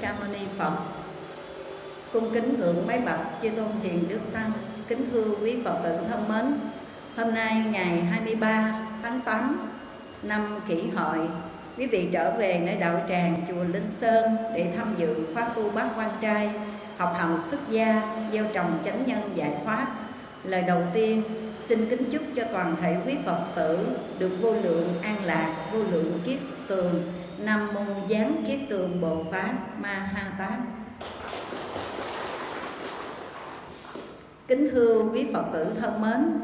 Ca Mâu Ni Phật. Cung kính ngưỡng máy bậc chư tôn hiền đức tăng, kính thưa quý Phật tử thân mến. Hôm nay ngày 23 tháng 8 năm Kỷ Hợi, quý vị trở về nơi đạo tràng chùa Linh Sơn để tham dự khóa tu bát quan trai, học hành xuất gia, gieo trồng chánh nhân giải thoát. Lời đầu tiên xin kính chúc cho toàn thể quý Phật tử được vô lượng an lạc, vô lượng kiết tường, Nam mô Giáng kiết tường Bồ Tát Ma Ha Tát. Kính thưa quý Phật tử thân mến,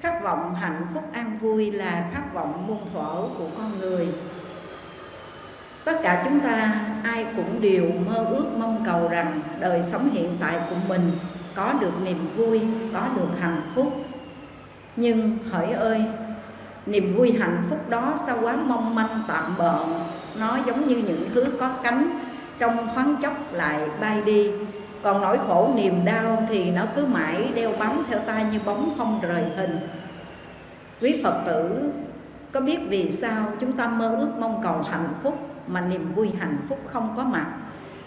khát vọng hạnh phúc an vui là khát vọng muôn thuở của con người. Tất cả chúng ta ai cũng đều mơ ước mong cầu rằng đời sống hiện tại của mình có được niềm vui, có được hạnh phúc. Nhưng hỡi ơi, niềm vui hạnh phúc đó sao quá mong manh tạm bợ, nó giống như những thứ có cánh trong thoáng chốc lại bay đi. Còn nỗi khổ niềm đau thì nó cứ mãi đeo bám theo ta như bóng không rời hình. Quý phật tử, có biết vì sao chúng ta mơ ước mong cầu hạnh phúc mà niềm vui hạnh phúc không có mặt?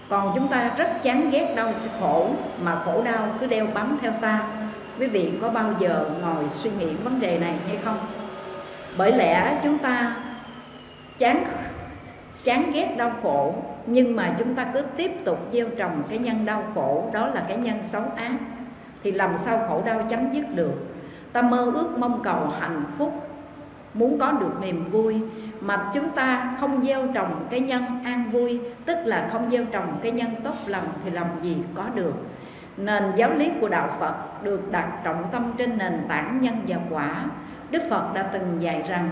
Còn chúng ta rất chán ghét đau khổ mà khổ đau cứ đeo bám theo ta. Quý vị có bao giờ ngồi suy nghĩ vấn đề này hay không? Bởi lẽ chúng ta chán chán ghét đau khổ, nhưng mà chúng ta cứ tiếp tục gieo trồng cái nhân đau khổ, đó là cái nhân xấu ác, thì làm sao khổ đau chấm dứt được? Ta mơ ước mong cầu hạnh phúc, muốn có được niềm vui, mà chúng ta không gieo trồng cái nhân an vui, tức là không gieo trồng cái nhân tốt lành thì làm gì có được? Nền giáo lý của đạo Phật được đặt trọng tâm trên nền tảng nhân và quả. Đức Phật đã từng dạy rằng,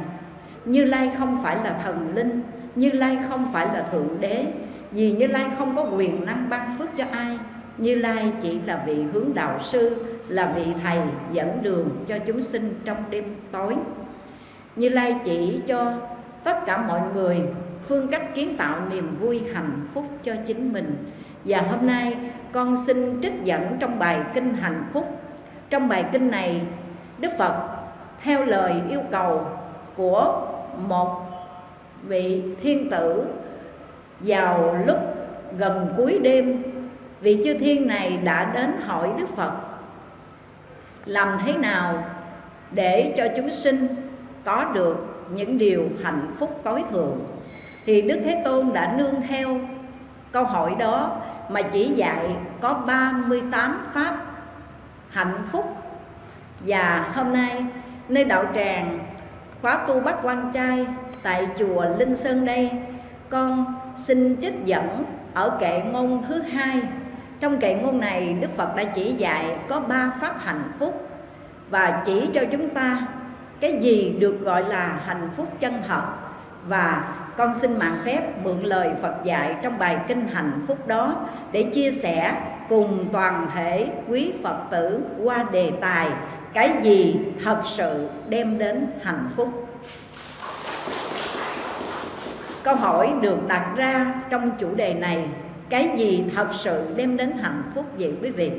Như Lai không phải là thần linh như Lai không phải là Thượng Đế, Vì Như Lai không có quyền năng ban phước cho ai. Như Lai chỉ là vị hướng đạo sư, Là vị thầy dẫn đường cho chúng sinh trong đêm tối. Như Lai chỉ cho tất cả mọi người Phương cách kiến tạo niềm vui hạnh phúc cho chính mình. Và hôm nay, con xin trích dẫn trong bài kinh hạnh phúc. Trong bài kinh này, Đức Phật theo lời yêu cầu của một vị thiên tử vào lúc gần cuối đêm. Vị chư thiên này đã đến hỏi đức phật, làm thế nào để cho chúng sinh có được những điều hạnh phúc tối thượng? Thì đức thế tôn đã nương theo câu hỏi đó mà chỉ dạy có 38 pháp hạnh phúc. Và hôm nay, nơi đạo tràng khóa tu bắt quan trai tại chùa Linh Sơn đây. Con xin trích dẫn ở kệ ngôn thứ hai. Trong kệ ngôn này, Đức Phật đã chỉ dạy có ba pháp hạnh phúc và chỉ cho chúng ta cái gì được gọi là hạnh phúc chân thật. Và con xin mạng phép mượn lời Phật dạy trong bài kinh hạnh phúc đó để chia sẻ cùng toàn thể quý Phật tử qua đề tài cái gì thật sự đem đến hạnh phúc câu hỏi được đặt ra trong chủ đề này, cái gì thật sự đem đến hạnh phúc vậy quý vị?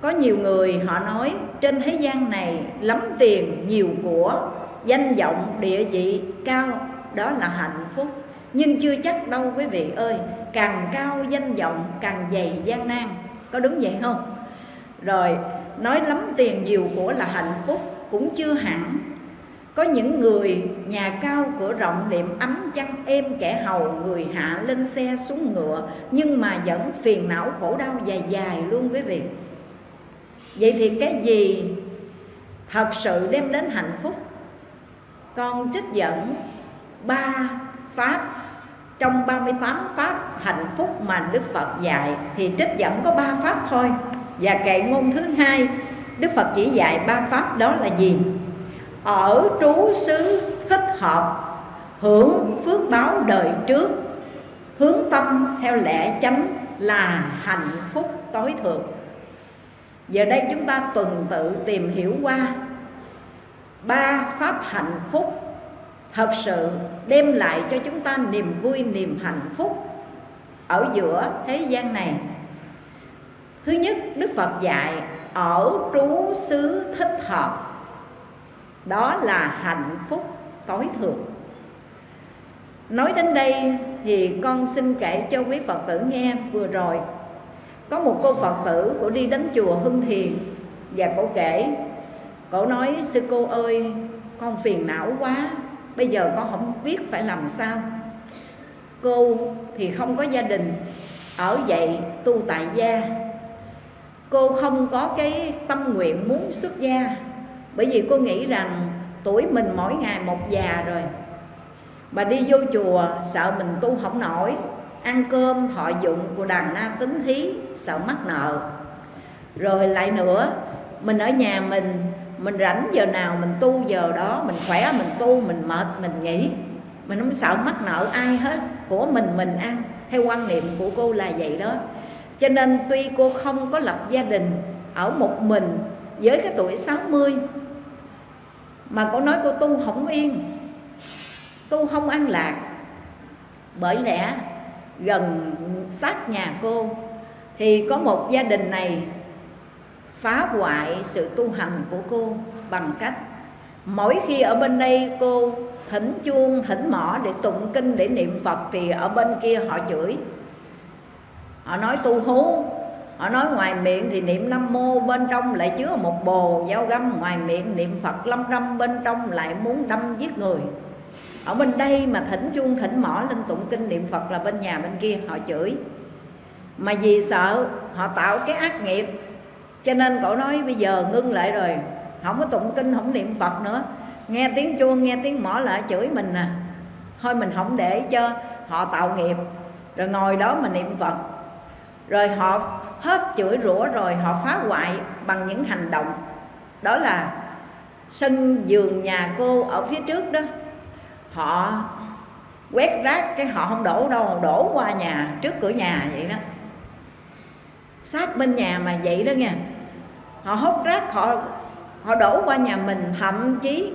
Có nhiều người họ nói, trên thế gian này lắm tiền, nhiều của, danh vọng, địa vị cao, đó là hạnh phúc. Nhưng chưa chắc đâu quý vị ơi, càng cao danh vọng, càng dày gian nan. Có đúng vậy không? Rồi, nói lắm tiền, nhiều của là hạnh phúc cũng chưa hẳn có những người nhà cao cửa rộng liệm ấm chăn êm kẻ hầu, người hạ lên xe xuống ngựa, nhưng mà vẫn phiền não khổ đau dài dài luôn quý vị. Vậy thì cái gì thật sự đem đến hạnh phúc? Con trích dẫn ba pháp. Trong 38 pháp hạnh phúc mà Đức Phật dạy thì trích dẫn có ba pháp thôi. Và kệ ngôn thứ hai, Đức Phật chỉ dạy ba pháp đó là gì? Ở trú xứ thích hợp Hưởng phước báo đời trước Hướng tâm theo lẽ chánh là hạnh phúc tối thượng. Giờ đây chúng ta tuần tự tìm hiểu qua Ba pháp hạnh phúc. Thật sự đem lại cho chúng ta niềm vui, niềm hạnh phúc Ở giữa thế gian này. Thứ nhất Đức Phật dạy ở trú xứ thích hợp. Đó là hạnh phúc tối thượng. Nói đến đây thì con xin kể cho quý phật tử nghe vừa rồi. Có một cô phật tử của đi đến chùa hưng thiền và cổ kể, cổ nói, sư cô ơi, con phiền não quá, bây giờ con không biết phải làm sao. Cô thì không có gia đình, ở vậy tu tại gia. Cô không có cái tâm nguyện muốn xuất gia bởi vì cô nghĩ rằng tuổi mình mỗi ngày một già rồi. Mà đi vô chùa, sợ mình tu không nổi. Ăn cơm, thọ dụng của đàn na tính thí, sợ mắc nợ. Rồi lại nữa, mình ở nhà mình mình rảnh giờ nào mình tu giờ đó, mình khỏe, mình tu, mình mệt, mình nghỉ. Mình không sợ mắc nợ ai hết, của mình mình ăn. Theo quan niệm của cô là vậy đó. Cho nên tuy cô không có lập gia đình ở một mình với cái tuổi 60 mà cô nói cô tu không yên, tu không an lạc. Bởi lẽ gần sát nhà cô thì có một gia đình này phá hoại sự tu hành của cô bằng cách mỗi khi ở bên đây cô thỉnh chuông, thỉnh mỏ để tụng kinh, để niệm phật thì ở bên kia họ chửi. Họ nói tu hú họ nói ngoài miệng thì niệm nam mô, bên trong lại chứa một bồ. Dao găm ngoài miệng, niệm phật lâm râm, bên trong lại muốn đâm giết người. Ở bên đây mà thỉnh chuông, thỉnh mỏ lên tụng kinh niệm phật là bên nhà bên kia, họ chửi. Mà vì sợ họ tạo cái ác nghiệp, cho nên cậu nói bây giờ ngưng lại rồi. Không có tụng kinh, không niệm phật nữa. Nghe tiếng chuông, nghe tiếng mỏ lại chửi mình à. Thôi mình không để cho họ tạo nghiệp. Rồi ngồi đó mà niệm phật rồi họ hết chửi rủa rồi họ phá hoại bằng những hành động. Đó là sân giường nhà cô ở phía trước đó. Họ quét rác cái họ không đổ đâu đổ qua nhà, trước cửa nhà vậy đó. Sát bên nhà mà vậy đó nha. Họ hốt rác, họ họ đổ qua nhà mình, thậm chí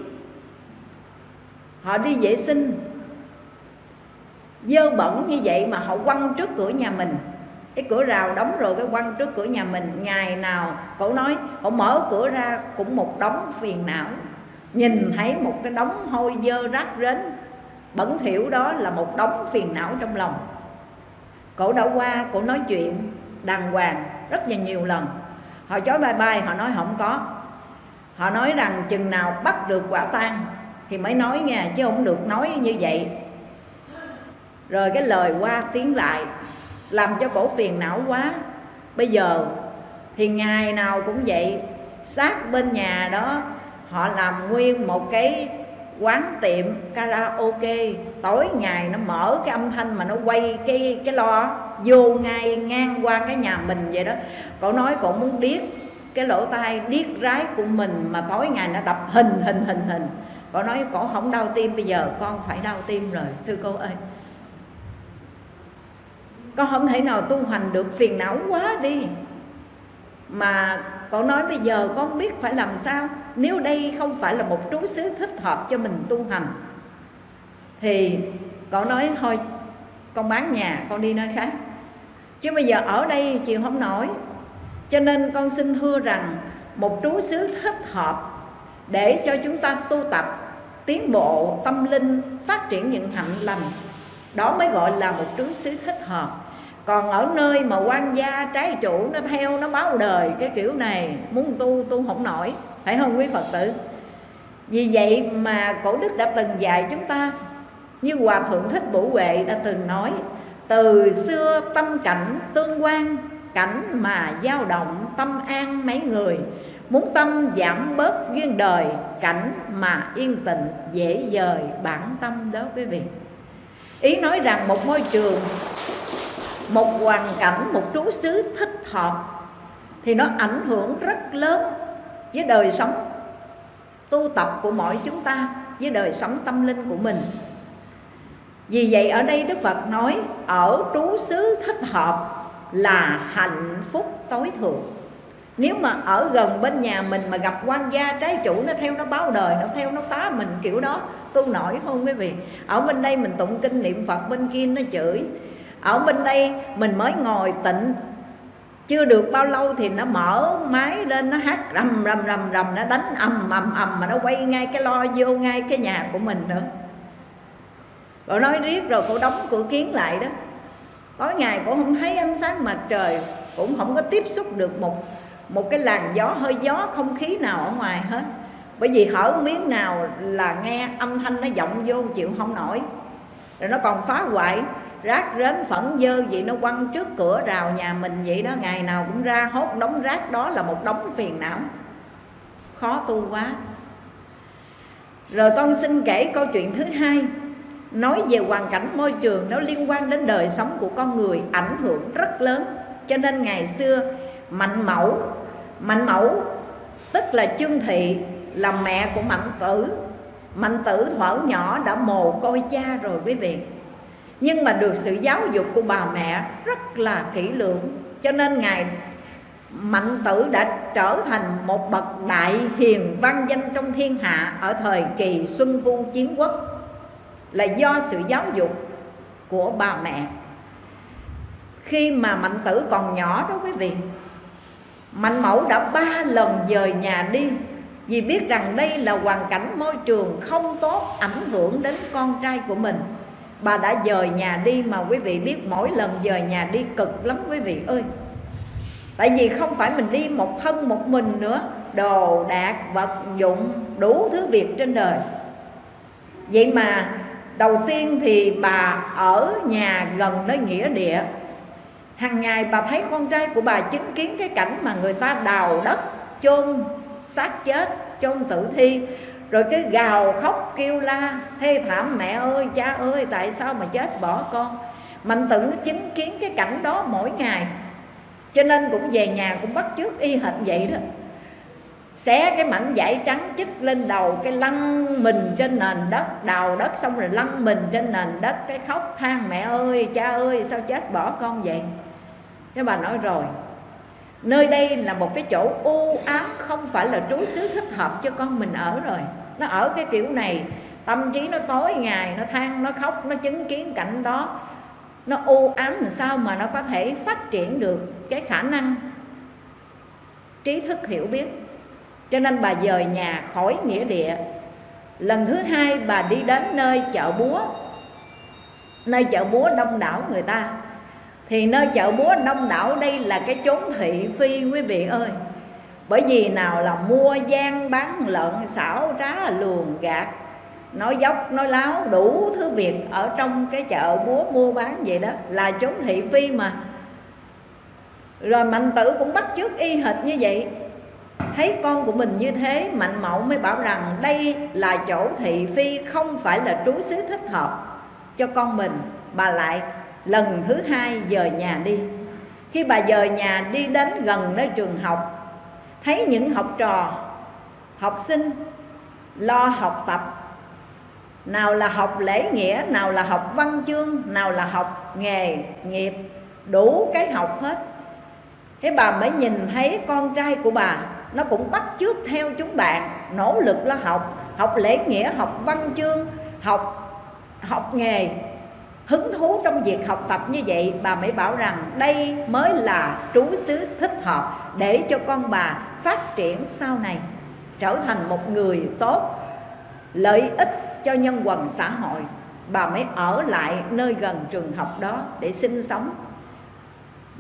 họ đi vệ sinh. Dơ bẩn như vậy mà họ quăng trước cửa nhà mình cái cửa rào đóng rồi, cái quăng trước cửa nhà mình, ngày nào cổ nói cổ mở cửa ra cũng một đống phiền não. Nhìn thấy một cái đống hôi dơ rác rến, bẩn thỉu đó là một đống phiền não trong lòng. Cổ đã qua cổ nói chuyện đàng hoàng rất là nhiều lần. Họ chối bye bye, họ nói không có. Họ nói rằng chừng nào bắt được quả tang thì mới nói nghe, chứ không được nói như vậy. Rồi cái lời qua tiếng lại làm cho cổ phiền não quá. Bây giờ thì ngày nào cũng vậy, sát bên nhà đó, họ làm nguyên một cái quán tiệm karaoke. Tối ngày nó mở cái âm thanh mà nó quay cái cái lo, vô ngay ngang qua cái nhà mình vậy đó. Cậu nói cậu muốn điếc cái lỗ tai, điếc rái của mình mà tối ngày nó đập hình hình hình hình. Cậu nói cậu không đau tim, bây giờ con phải đau tim rồi. Sư cô ơi con không thể nào tu hành được, phiền não quá đi. Mà con nói bây giờ con biết phải làm sao? Nếu đây không phải là một trú xứ thích hợp cho mình tu hành, thì con nói thôi, con bán nhà, con đi nơi khác. Chứ bây giờ ở đây chịu không nổi. Cho nên con xin thưa rằng, một trú xứ thích hợp để cho chúng ta tu tập, tiến bộ tâm linh, phát triển những hạnh lành, đó mới gọi là một trú xứ thích hợp còn ở nơi mà quan gia trái chủ nó theo nó báo đời cái kiểu này, muốn tu tu không nổi, phải không quý phật tử? Vì vậy mà cổ đức đã từng dạy chúng ta, như hòa thượng thích bổ huệ đã từng nói, từ xưa tâm cảnh tương quan, cảnh mà dao động tâm an mấy người, muốn tâm giảm bớt duyên đời, cảnh mà yên tịnh dễ dời bản tâm đó quý vị. Ý nói rằng một môi trường một hoàn cảnh, một trú xứ thích hợp thì nó ảnh hưởng rất lớn với đời sống tu tập của mỗi chúng ta, với đời sống tâm linh của mình. Vì vậy ở đây Đức Phật nói, ở trú xứ thích hợp là hạnh phúc tối thượng. Nếu mà ở gần bên nhà mình mà gặp quan gia trái chủ, nó theo nó báo đời, nó theo nó phá mình kiểu đó, tu nổi không quý vị. Ở bên đây mình tụng kinh niệm phật, bên kia nó chửi ở bên đây mình mới ngồi tịnh. Chưa được bao lâu thì nó mở máy lên, nó hát rầm rầm rầm rầm, nó đánh ầm ầm ầm mà nó quay ngay cái lo vô ngay cái nhà của mình nữa. Rồi nói riết rồi cô đóng cửa kiến lại đó. Tối ngày cũng không thấy ánh sáng mặt trời, cũng không có tiếp xúc được một một cái làn gió, hơi gió không khí nào ở ngoài hết. Bởi vì hở miếng nào là nghe âm thanh nó vọng vô chịu không nổi. Rồi nó còn phá hoại rác rến phẫn dơ vậy nó quăng trước cửa rào nhà mình vậy đó, ngày nào cũng ra hốt đống rác đó là một đống phiền não. Khó tu quá. Rồi con xin kể câu chuyện thứ hai, nói về hoàn cảnh môi trường nó liên quan đến đời sống của con người, ảnh hưởng rất lớn. Cho nên ngày xưa, mạnh mẫu mạnh mẫu, tức là chương thị, là mẹ của mạnh tử. Mạnh tử thuở nhỏ đã mồ côi cha rồi quý vị nhưng mà được sự giáo dục của bà mẹ rất là kỹ lưỡng. Cho nên ngài mạnh tử đã trở thành một bậc đại hiền văn danh trong thiên hạ ở thời kỳ xuân thu chiến quốc, là do sự giáo dục của bà mẹ. Khi mà mạnh tử còn nhỏ đó quý vị, mạnh mẫu đã ba lần dời nhà đi vì biết rằng đây là hoàn cảnh môi trường không tốt ảnh hưởng đến con trai của mình bà đã dời nhà đi mà quý vị biết mỗi lần dời nhà đi cực lắm quý vị ơi. Tại vì không phải mình đi một thân một mình nữa, đồ đạc, vật dụng, đủ thứ việc trên đời. Vậy mà đầu tiên thì bà ở nhà gần nơi nghĩa địa. Hàng ngày bà thấy con trai của bà chứng kiến cái cảnh mà người ta đào đất, chôn xác chết, chôn tử thi rồi cái gào khóc kêu la, thê thảm mẹ ơi, cha ơi, tại sao mà chết bỏ con? Mạnh tử chứng kiến cái cảnh đó mỗi ngày. Cho nên cũng về nhà cũng bắt chước y hệt vậy đó. Xé cái mảnh vải trắng chích lên đầu, cái lăn mình trên nền đất, đào đất xong rồi lăn mình trên nền đất, cái khóc, than mẹ ơi, cha ơi, sao chết bỏ con vậy? Cái bà nói rồi nơi đây là một cái chỗ u ám, không phải là trú xứ thích hợp cho con mình ở rồi. Nó ở cái kiểu này, tâm trí nó tối ngày, nó than, nó khóc, nó chứng kiến cảnh đó. Nó u ám làm sao mà nó có thể phát triển được cái khả năng trí thức hiểu biết. Cho nên bà dời nhà khỏi nghĩa địa. Lần thứ hai bà đi đến nơi chợ búa, nơi chợ búa đông đảo người ta thì nơi chợ búa đông đảo đây là cái chốn thị phi quý vị ơi. Bởi vì nào là mua gian bán lợn, xảo trá luồn gạt, nói dốc, nói láo, đủ thứ việc ở trong cái chợ búa mua bán vậy đó, là chốn thị phi mà. Rồi mạnh tử cũng bắt chước y hệt như vậy. Thấy con của mình như thế, mạnh mẫu mới bảo rằng đây là chỗ thị phi, không phải là trú xứ thích hợp cho con mình. Bà lại lần thứ hai dời nhà đi. Khi bà dời nhà đi đến gần nơi trường học, thấy những học trò, học sinh lo học tập. Nào là học lễ nghĩa, nào là học văn chương, nào là học nghề, nghiệp, đủ cái học hết. Thế bà mới nhìn thấy con trai của bà, nó cũng bắt chước theo chúng bạn, nỗ lực lo học học lễ nghĩa, học văn chương, học học nghề hứng thú trong việc học tập như vậy, bà mới bảo rằng đây mới là trú xứ thích hợp để cho con bà phát triển sau này, trở thành một người tốt, lợi ích cho nhân quần xã hội. Bà mới ở lại nơi gần trường học đó để sinh sống.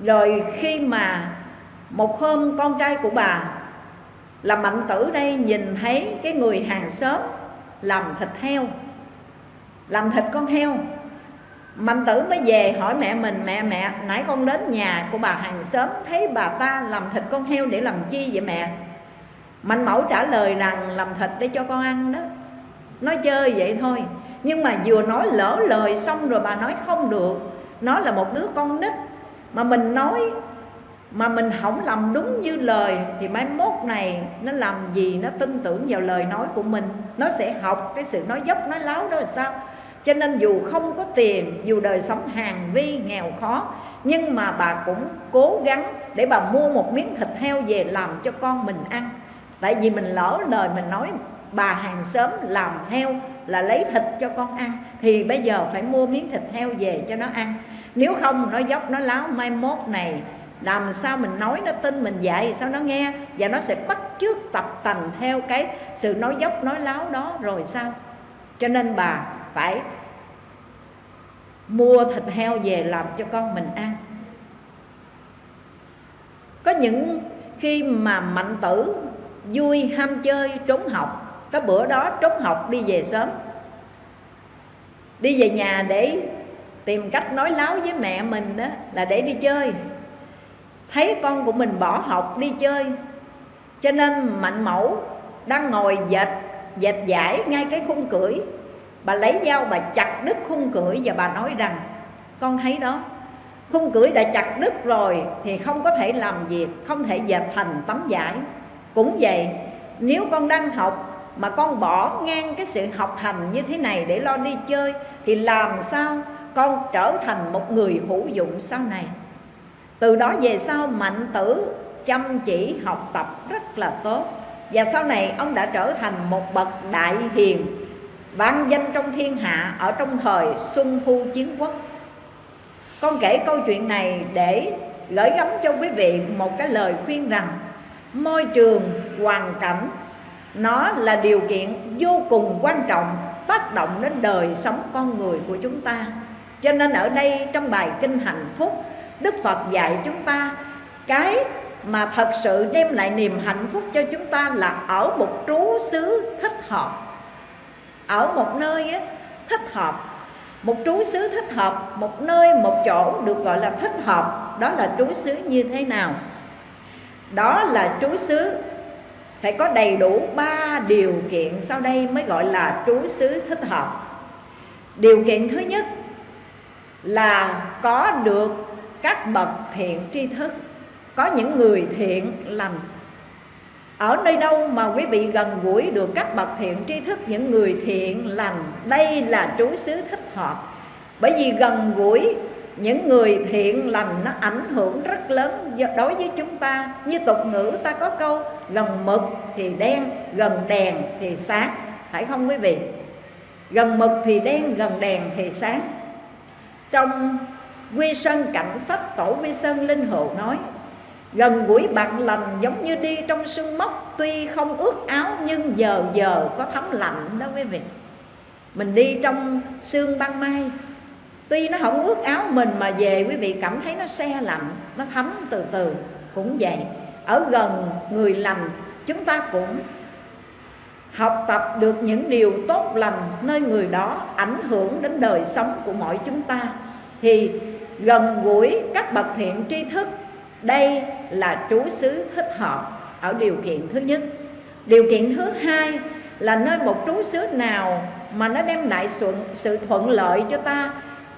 Rồi khi mà một hôm con trai của bà là mạnh tử đây nhìn thấy cái người hàng xóm làm thịt heo, làm thịt con heo mạnh tử mới về hỏi mẹ mình, mẹ mẹ, nãy con đến nhà của bà hàng xóm thấy bà ta làm thịt con heo để làm chi vậy mẹ? Mạnh mẫu trả lời rằng, làm thịt để cho con ăn đó. Nói chơi vậy thôi, nhưng mà vừa nói lỡ lời xong rồi bà nói không được. Nó là một đứa con nít, mà mình nói, mà mình không làm đúng như lời thì mai mốt này nó làm gì nó tin tưởng vào lời nói của mình. Nó sẽ học cái sự nói dốc, nói láo đó là sao? Cho nên dù không có tiền, dù đời sống hàng vi, nghèo khó, nhưng mà bà cũng cố gắng để bà mua một miếng thịt heo về làm cho con mình ăn. Tại vì mình lỡ lời mình nói, bà hàng xóm làm heo là lấy thịt cho con ăn, thì bây giờ phải mua miếng thịt heo về cho nó ăn. Nếu không, nó dốc, nó láo, mai mốt này, làm sao mình nói nó tin mình dạy, sao nó nghe? Và nó sẽ bắt chước tập tành theo cái sự nói dốc, nói láo đó, rồi sao? Cho nên bà phải mua thịt heo về làm cho con mình ăn. Có những khi mà mạnh tử vui ham chơi trốn học, có bữa đó trốn học đi về sớm, đi về nhà để tìm cách nói láo với mẹ mình đó là để đi chơi. Thấy con của mình bỏ học đi chơi, cho nên mạnh mẫu đang ngồi dệt dệt giải ngay cái khung cưỡi bà lấy dao bà chặt đứt khung cửi và bà nói rằng, con thấy đó, khung cửi đã chặt đứt rồi thì không có thể làm việc, không thể dệt thành tấm vải. Cũng vậy, nếu con đang học mà con bỏ ngang cái sự học hành như thế này để lo đi chơi, thì làm sao con trở thành một người hữu dụng sau này? Từ đó về sau, mạnh tử chăm chỉ học tập rất là tốt. Và sau này, ông đã trở thành một bậc đại hiền vang danh trong thiên hạ, ở trong thời xuân thu chiến quốc. Con kể câu chuyện này để gửi gắm cho quý vị một cái lời khuyên rằng, môi trường, hoàn cảnh, nó là điều kiện vô cùng quan trọng, tác động đến đời sống con người của chúng ta. Cho nên ở đây trong bài kinh hạnh phúc, đức phật dạy chúng ta, cái mà thật sự đem lại niềm hạnh phúc cho chúng ta là ở một trú xứ thích hợp ở một nơi á, thích hợp. Một trú xứ thích hợp một nơi một chỗ được gọi là thích hợp. Đó là trú xứ như thế nào? Đó là trú xứ phải có đầy đủ ba điều kiện sau đây mới gọi là trú xứ thích hợp. Điều kiện thứ nhất là có được các bậc thiện tri thức. Có những người thiện lành ở nơi đâu mà quý vị gần gũi được các bậc thiện tri thức, những người thiện lành? Đây là trú xứ thích hợp. Bởi vì gần gũi, những người thiện lành nó ảnh hưởng rất lớn đối với chúng ta. Như tục ngữ ta có câu, gần mực thì đen, gần đèn thì sáng. Phải không quý vị? Gần mực thì đen, gần đèn thì sáng. Trong quy sơn cảnh sách tổ quy sơn linh hồn nói gần gũi bạn lành giống như đi trong sương mốc, tuy không ướt áo nhưng giờ giờ có thấm lạnh đó quý vị. Mình đi trong sương ban mai, tuy nó không ướt áo mình mà về quý vị cảm thấy nó xe lạnh, nó thấm từ từ, cũng vậy. Ở gần người lành, chúng ta cũng học tập được những điều tốt lành nơi người đó, ảnh hưởng đến đời sống của mọi chúng ta. Thì gần gũi các bậc thiện tri thức đây là trú xứ thích hợp ở điều kiện thứ nhất. Điều kiện thứ hai là nơi một trú xứ nào mà nó đem lại sự, sự thuận lợi cho ta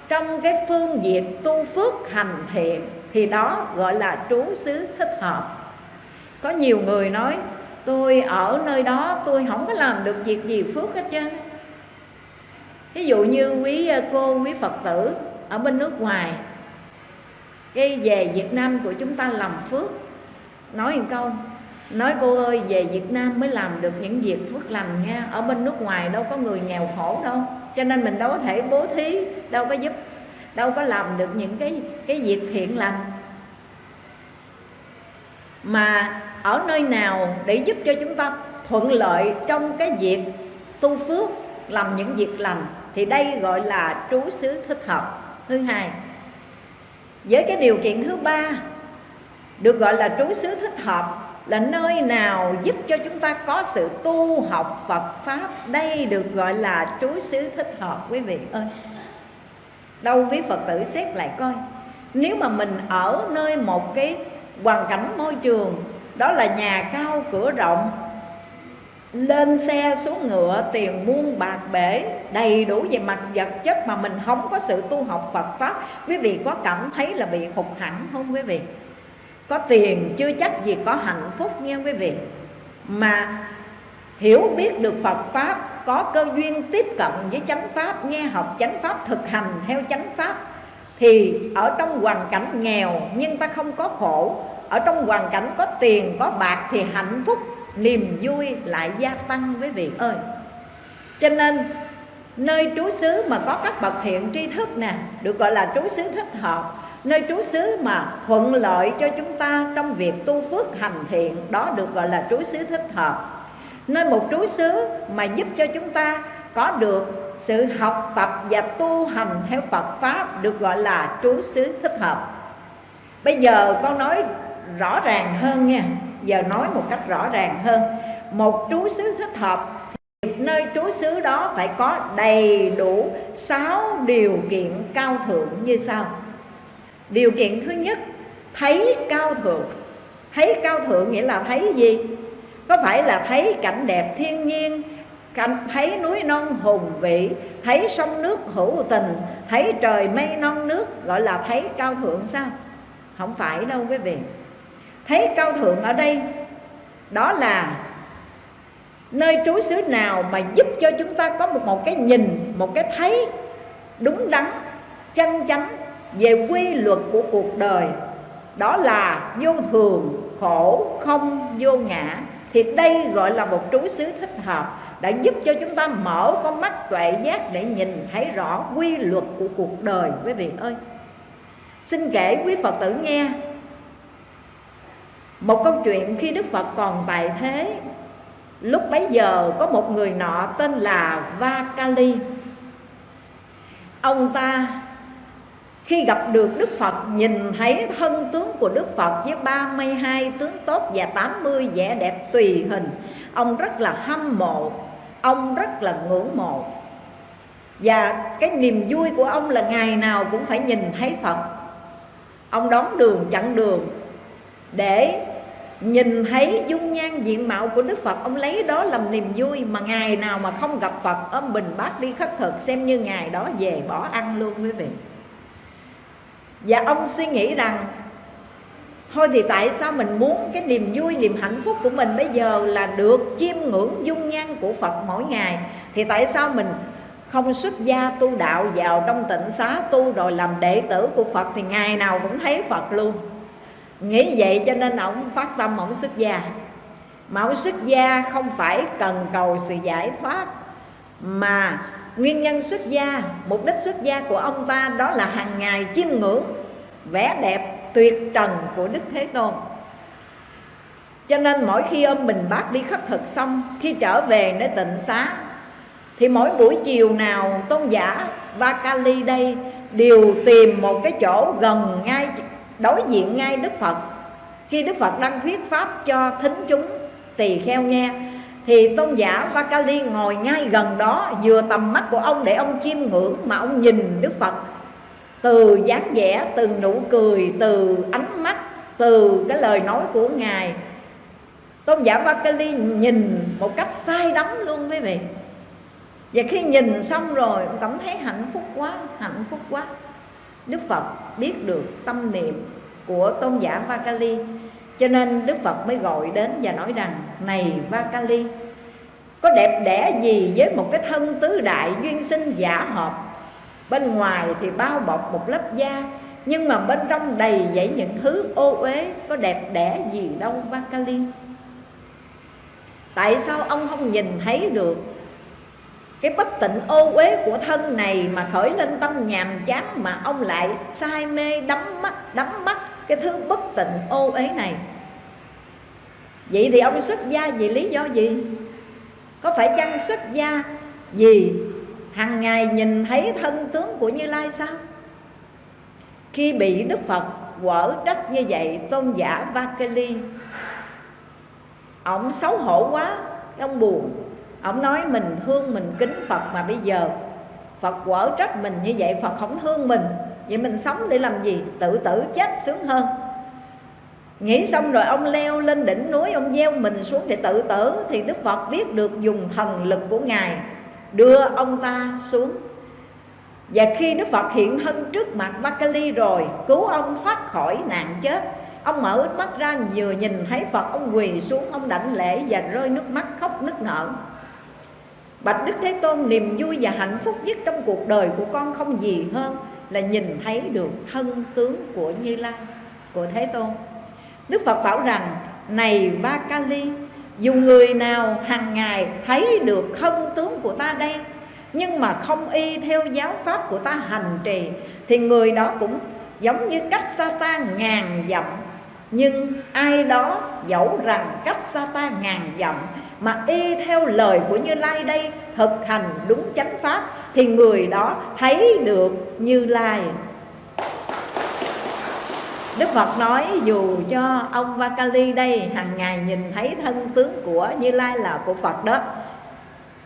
trong cái phương diện tu phước hành thiện thì đó gọi là trú xứ thích hợp. Có nhiều người nói tôi ở nơi đó tôi không có làm được việc gì phước hết trơn. Ví dụ như quý ờ, cô quý phật tử ở bên nước ngoài cái về Việt Nam của chúng ta làm phước. Nói một câu, nói cô ơi, về Việt Nam mới làm được những việc phước lành nha. Ở bên nước ngoài đâu có người nghèo khổ đâu. Cho nên mình đâu có thể bố thí, đâu có giúp, đâu có làm được những cái cái việc thiện lành. Mà ở nơi nào để giúp cho chúng ta thuận lợi trong cái việc tu phước, làm những việc lành, thì đây gọi là trú xứ thích hợp. Thứ hai với cái điều kiện thứ ba, được gọi là trú xứ thích hợp, là nơi nào giúp cho chúng ta có sự tu học Phật pháp. Đây được gọi là trú xứ thích hợp, quý vị ơi. Đâu quý Phật tử xét lại coi. Nếu mà mình ở nơi một cái hoàn cảnh môi trường, đó là nhà cao, cửa rộng lên xe xuống ngựa tiền muôn bạc bể, đầy đủ về mặt vật chất mà mình không có sự tu học Phật pháp. Quý vị có cảm thấy là bị hụt hẳn không quý vị? Có tiền chưa chắc gì có hạnh phúc nghe quý vị. Mà hiểu biết được Phật pháp, có cơ duyên tiếp cận với chánh pháp, nghe học chánh pháp, thực hành theo chánh pháp, thì ở trong hoàn cảnh nghèo nhưng ta không có khổ, ở trong hoàn cảnh có tiền, có bạc thì hạnh phúc niềm vui lại gia tăng quý vị ơi. Cho nên, nơi trú xứ mà có các bậc thiện tri thức nè, được gọi là trú xứ thích hợp, nơi trú xứ mà thuận lợi cho chúng ta trong việc tu phước hành thiện, đó được gọi là trú xứ thích hợp. Nơi một trú xứ mà giúp cho chúng ta có được sự học tập và tu hành theo Phật pháp được gọi là trú xứ thích hợp. Bây giờ con nói rõ ràng hơn nha giờ nói một cách rõ ràng hơn. Một trú xứ thích hợp thì nơi trú xứ đó phải có đầy đủ sáu điều kiện cao thượng như sau. Điều kiện thứ nhất, thấy cao thượng. Thấy cao thượng nghĩa là thấy gì? Có phải là thấy cảnh đẹp thiên nhiên, cảnh, thấy núi non hùng vĩ, thấy sông nước hữu tình, thấy trời mây non nước, gọi là thấy cao thượng sao? Không phải đâu quý vị thấy cao thượng ở đây đó là nơi trú xứ nào mà giúp cho chúng ta có một, một cái nhìn một cái thấy đúng đắn chân chánh về quy luật của cuộc đời. Đó là vô thường khổ không vô ngã. Thì đây gọi là một trú xứ thích hợp đã giúp cho chúng ta mở con mắt tuệ giác để nhìn thấy rõ quy luật của cuộc đời. Quý vị ơi xin kể quý phật tử nghe một câu chuyện khi đức phật còn tại thế. Lúc bấy giờ có một người nọ tên là vakali. Ông ta khi gặp được Đức Phật nhìn thấy thân tướng của Đức Phật với 32 tướng tốt và 80 vẻ đẹp tùy hình Ông rất là hâm mộ, ông rất là ngưỡng mộ. Và cái niềm vui của ông là ngày nào cũng phải nhìn thấy Phật. Ông đón đường chặn đường để nhìn thấy dung nhan diện mạo của Đức Phật Ông lấy đó làm niềm vui Mà ngày nào mà không gặp Phật Ôm bình bát đi khất thực Xem như ngày đó về bỏ ăn luôn quý vị. Và ông suy nghĩ rằng Thôi thì tại sao mình muốn cái niềm vui, niềm hạnh phúc của mình bây giờ là được chiêm ngưỡng dung nhan của Phật mỗi ngày? Thì tại sao mình không xuất gia tu đạo vào trong tịnh xá tu rồi làm đệ tử của Phật Thì ngày nào cũng thấy Phật luôn? Nghĩ vậy cho nên ông phát tâm ổng xuất gia Mà ổng xuất gia không phải cần cầu sự giải thoát Mà Nguyên nhân xuất gia, mục đích xuất gia của ông ta đó là hàng ngày chiêm ngưỡng vẻ đẹp tuyệt trần của Đức Thế Tôn. Cho nên mỗi khi ông Bình Bát đi khất thực xong, khi trở về nơi tịnh xá, thì mỗi buổi chiều nào tôn giả Vakali đây đều tìm một cái chỗ gần ngay đối diện ngay Đức Phật. Khi Đức Phật đang thuyết pháp cho thính chúng tỳ kheo nghe, thì tôn giả Vakali ngồi ngay gần đó, vừa tầm mắt của ông để ông chiêm ngưỡng mà ông nhìn Đức Phật. Từ dáng vẻ, từ nụ cười, từ ánh mắt, từ cái lời nói của ngài, tôn giả Vakali nhìn một cách sai đắm luôn quý vị. Và khi nhìn xong rồi cảm thấy hạnh phúc quá, hạnh phúc quá. Đức Phật biết được tâm niệm của tôn giả Vakali. Cho nên Đức Phật mới gọi đến và nói rằng, Này Vakali, Có đẹp đẽ gì với một cái thân tứ đại duyên sinh giả hợp? Bên ngoài thì bao bọc một lớp da, Nhưng mà bên trong đầy dẫy những thứ ô uế, Có đẹp đẽ gì đâu Vakali? Tại sao ông không nhìn thấy được cái bất tịnh ô uế của thân này mà khởi lên tâm nhàm chán mà ông lại say mê đắm mắt đắm mắt cái thứ bất tịnh ô uế này. Vậy thì ông xuất gia vì lý do gì? Có phải chăng xuất gia vì hàng ngày nhìn thấy thân tướng của như lai sao? Khi bị đức phật quở trách như vậy, tôn giả vakali ông xấu hổ quá ông buồn ông nói mình thương mình kính phật mà bây giờ phật quở trách mình như vậy phật không thương mình. Vậy mình sống để làm gì? Tự tử chết sướng hơn. Nghĩ xong rồi ông leo lên đỉnh núi Ông gieo mình xuống để tự tử Thì Đức Phật biết được dùng thần lực của Ngài Đưa ông ta xuống. Và khi Đức Phật hiện thân trước mặt Bakali rồi Cứu ông thoát khỏi nạn chết Ông mở mắt ra vừa nhìn thấy Phật Ông quỳ xuống, ông đảnh lễ và rơi nước mắt khóc nức nở. Bạch Đức Thế Tôn niềm vui và hạnh phúc nhất trong cuộc đời của con không gì hơn Là nhìn thấy được thân tướng của Như Lai, của Thế Tôn. Đức Phật bảo rằng Này Ba Kali Dù người nào hàng ngày thấy được thân tướng của ta đây Nhưng mà không y theo giáo pháp của ta hành trì Thì người đó cũng giống như cách sa ta ngàn dặm. Nhưng ai đó dẫu rằng cách sa ta ngàn dặm mà y theo lời của như lai đây, thực hành đúng chánh pháp, thì người đó thấy được như lai. Đức Phật nói, dù cho ông Vakali đây hàng ngày nhìn thấy thân tướng của Như Lai là của Phật đó,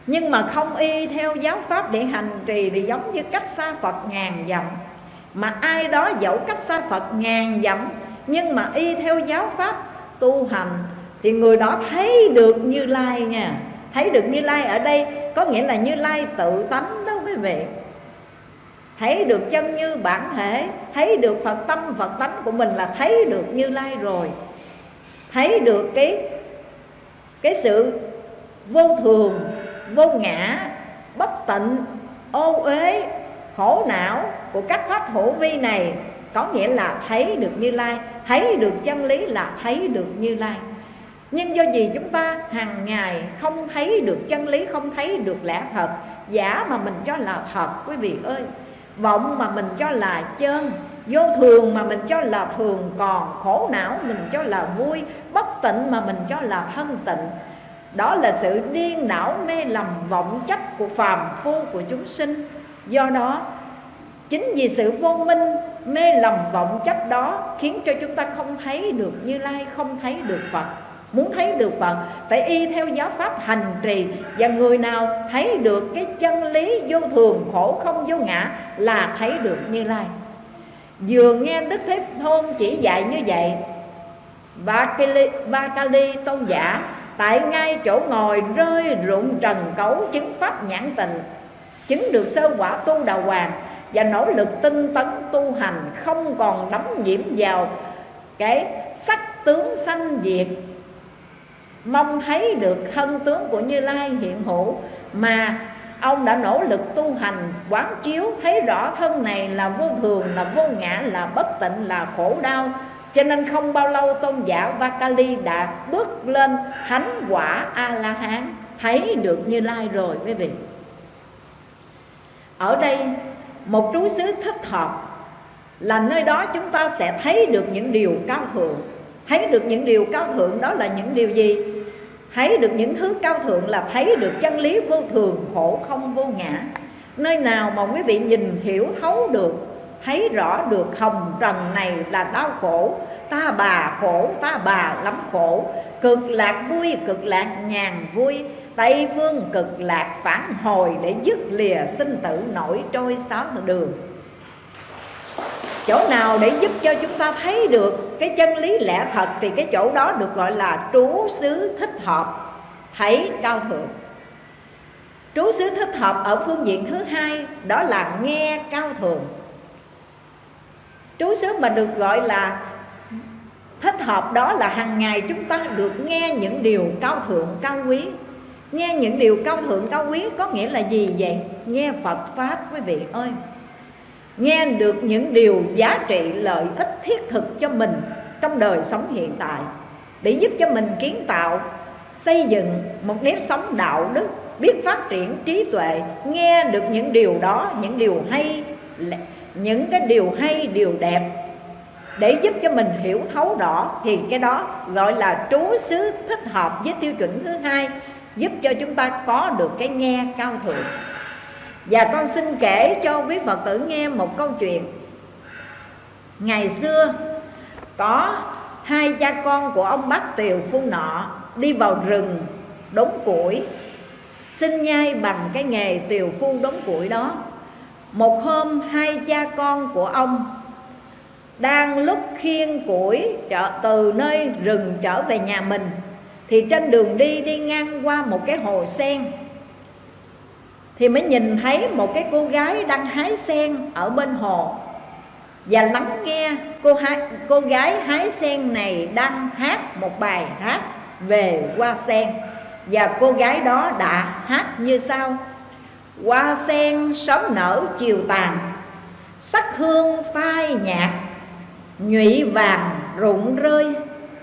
Nhưng mà không y theo giáo pháp để hành trì thì giống như cách xa Phật ngàn dặm. Mà ai đó dẫu cách xa Phật ngàn dặm, Nhưng mà y theo giáo pháp tu hành thì người đó thấy được Như Lai nha. Thấy được Như Lai ở đây, có nghĩa là Như Lai tự tánh đó quý vị. Thấy được chân như bản thể, thấy được phật tâm, phật tánh của mình là thấy được như lai rồi. Thấy được cái cái sự vô thường, vô ngã, bất tịnh, ô uế, khổ não của các pháp hữu vi này. Có nghĩa là thấy được như lai, thấy được chân lý là thấy được như lai nhưng do gì chúng ta hàng ngày không thấy được chân lý, không thấy được lẽ thật, giả mà mình cho là thật, quý vị ơi. Vọng mà mình cho là chân, vô thường mà mình cho là thường, còn khổ não mình cho là vui, bất tịnh mà mình cho là thân tịnh. Đó là sự điên đảo, mê lầm, vọng chấp của phàm phu của chúng sinh. Do đó, chính vì sự vô minh, mê lầm, vọng chấp đó khiến cho chúng ta không thấy được như lai, không thấy được phật. Muốn thấy được Phật phải y theo giáo pháp hành trì. Và người nào thấy được cái chân lý vô thường khổ không vô ngã Là thấy được Như Lai. Vừa nghe Đức Thế Tôn chỉ dạy như vậy Vakali, Vakali tôn giả Tại ngay chỗ ngồi rơi rụng trần cấu Chứng pháp nhãn tình Chứng được sơ quả tu đạo hoàng Và nỗ lực tinh tấn tu hành Không còn đắm nhiễm vào Cái sắc tướng sanh diệt mong thấy được thân tướng của Như Lai hiện hữu, mà ông đã nỗ lực tu hành, quán chiếu, thấy rõ thân này là vô thường, là vô ngã, là bất tịnh, là khổ đau. Cho nên không bao lâu tôn giả Vakali đã bước lên thánh quả A La Hán thấy được Như Lai rồi, quý vị. Ở đây, một trú xứ thích hợp là nơi đó chúng ta sẽ thấy được những điều cao thượng. Thấy được những điều cao thượng đó là những điều gì? Thấy được những thứ cao thượng là thấy được chân lý vô thường, khổ không vô ngã. Nơi nào mà quý vị nhìn hiểu thấu được, thấy rõ được hồng trần này là đau khổ. Ta bà khổ, ta bà lắm khổ. Cực lạc vui, cực lạc nhàn vui. Tây phương cực lạc phản hồi để dứt lìa sinh tử nổi trôi sáu đường chỗ nào để giúp cho chúng ta thấy được cái chân lý lẽ thật thì cái chỗ đó được gọi là trú xứ thích hợp. Thấy cao thượng. Trú xứ thích hợp ở phương diện thứ hai, đó là nghe cao thượng. Trú xứ mà được gọi là thích hợp đó là hàng ngày chúng ta được nghe những điều cao thượng, cao quý. Nghe những điều cao thượng, cao quý có nghĩa là gì vậy? Nghe phật pháp, quý vị ơi nghe được những điều giá trị lợi ích thiết thực cho mình trong đời sống hiện tại, để giúp cho mình kiến tạo, xây dựng một nếp sống đạo đức, biết phát triển trí tuệ, nghe được những điều đó, những điều hay những cái điều hay, điều đẹp, để giúp cho mình hiểu thấu rõ thì cái đó gọi là trú xứ thích hợp với tiêu chuẩn thứ hai, giúp cho chúng ta có được cái nghe cao thượng và con xin kể cho quý Phật tử nghe một câu chuyện. Ngày xưa, có hai cha con của ông bác Tiều Phu Nọ Đi vào rừng đốn củi Xin nhai bằng cái nghề tiều phu đốn củi đó. Một hôm, hai cha con của ông Đang lúc khiêng củi trở từ nơi rừng trở về nhà mình, Thì trên đường đi đi ngang qua một cái hồ sen thì mới nhìn thấy một cái cô gái đang hái sen ở bên hồ. Và lắng nghe cô hái cô gái hái sen này đang hát một bài hát về hoa sen. Và cô gái đó đã hát như sau. Hoa sen sớm nở chiều tàn, sắc hương phai nhạt, nhụy vàng rụng rơi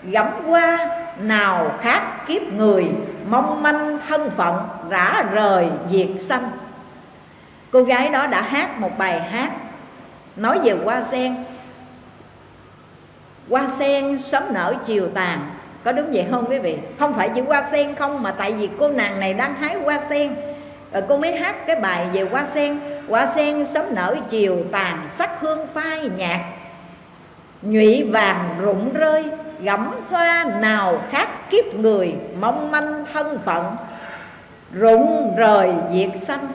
gẫm qua nào khác kiếp người, mong manh thân phận rã rời diệt sanh. Cô gái đó đã hát một bài hát, nói về hoa sen. Hoa sen sớm nở chiều tàn. Có đúng vậy không quý vị? Không phải chỉ hoa sen không, mà tại vì cô nàng này đang hái hoa sen. Rồi cô mới hát cái bài về hoa sen. Hoa sen sớm nở chiều tàn, sắc hương phai nhạt nhụy vàng rụng rơi gẫm hoa nào khác kiếp người, mong manh thân phận. Rụng rời diệt sanh.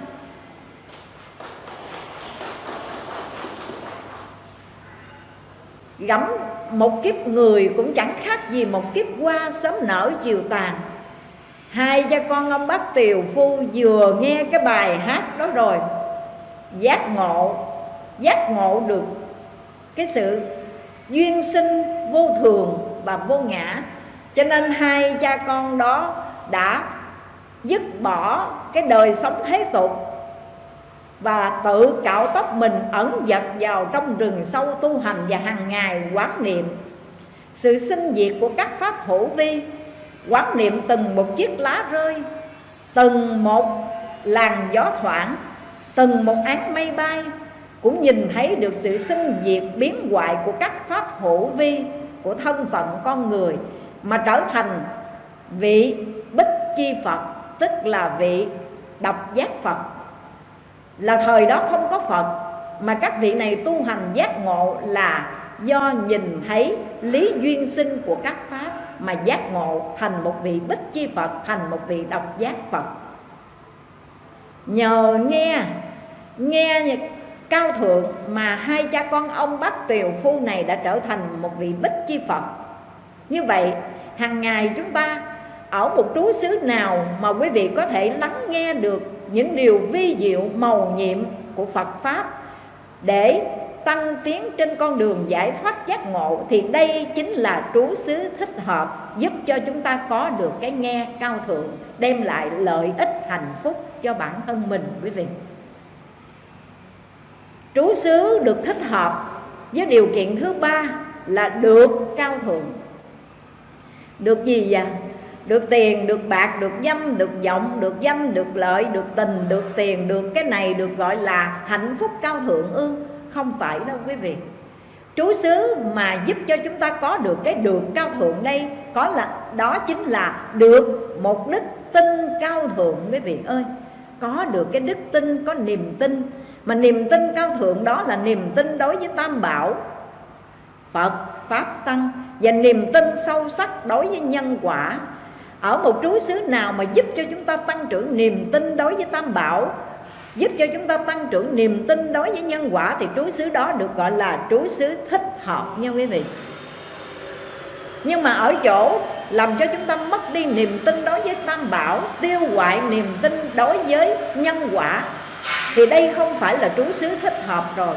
Gẫm một kiếp người cũng chẳng khác gì một kiếp hoa sớm nở chiều tàn. Hai cha con ông bác tiều phu vừa nghe cái bài hát đó rồi, giác ngộ giác ngộ được cái sự duyên sinh vô thường và vô ngã. Cho nên hai cha con đó đã dứt bỏ cái đời sống thế tục và tự cạo tóc mình ẩn dật vào trong rừng sâu tu hành và hàng ngày quán niệm. Sự sinh diệt của các pháp hữu vi, quán niệm từng một chiếc lá rơi, từng một làn gió thoảng, từng một án mây bay cũng nhìn thấy được sự sinh diệt biến hoại của các pháp hữu vi của thân phận con người mà trở thành vị bích chi Phật, tức là vị độc giác Phật. Là thời đó không có Phật, mà các vị này tu hành giác ngộ là do nhìn thấy lý duyên sinh của các pháp mà giác ngộ thành một vị bích chi Phật, thành một vị độc giác Phật. Nhờ nghe nghe cao thượng mà hai cha con ông bác tiều phu này đã trở thành một vị bích chi Phật. Như vậy, hàng ngày chúng ta ở một trú xứ nào mà quý vị có thể lắng nghe được những điều vi diệu màu nhiệm của Phật Pháp để tăng tiến trên con đường giải thoát giác ngộ, thì đây chính là trú xứ thích hợp giúp cho chúng ta có được cái nghe cao thượng, đem lại lợi ích hạnh phúc cho bản thân mình, quý vị trú xứ được thích hợp với điều kiện thứ ba là được cao thượng. Được gì vậy? Được tiền, được bạc, được danh, được vọng, được danh, được lợi, được tình, được tiền, được cái này được gọi là hạnh phúc cao thượng ư? Không phải đâu quý vị. Trú xứ mà giúp cho chúng ta có được cái được cao thượng đây, có là, đó chính là được một đức tin cao thượng quý vị ơi. Có được cái đức tin, có niềm tin mà niềm tin cao thượng đó là niềm tin đối với tam bảo, phật, pháp tăng, và niềm tin sâu sắc đối với nhân quả. Ở một trú xứ nào mà giúp cho chúng ta tăng trưởng niềm tin đối với tam bảo, giúp cho chúng ta tăng trưởng niềm tin đối với nhân quả, thì trú xứ đó được gọi là trú xứ thích hợp nha quý vị. Nhưng mà ở chỗ làm cho chúng ta mất đi niềm tin đối với tam bảo, tiêu hoại niềm tin đối với nhân quả thì đây không phải là trú xứ thích hợp rồi.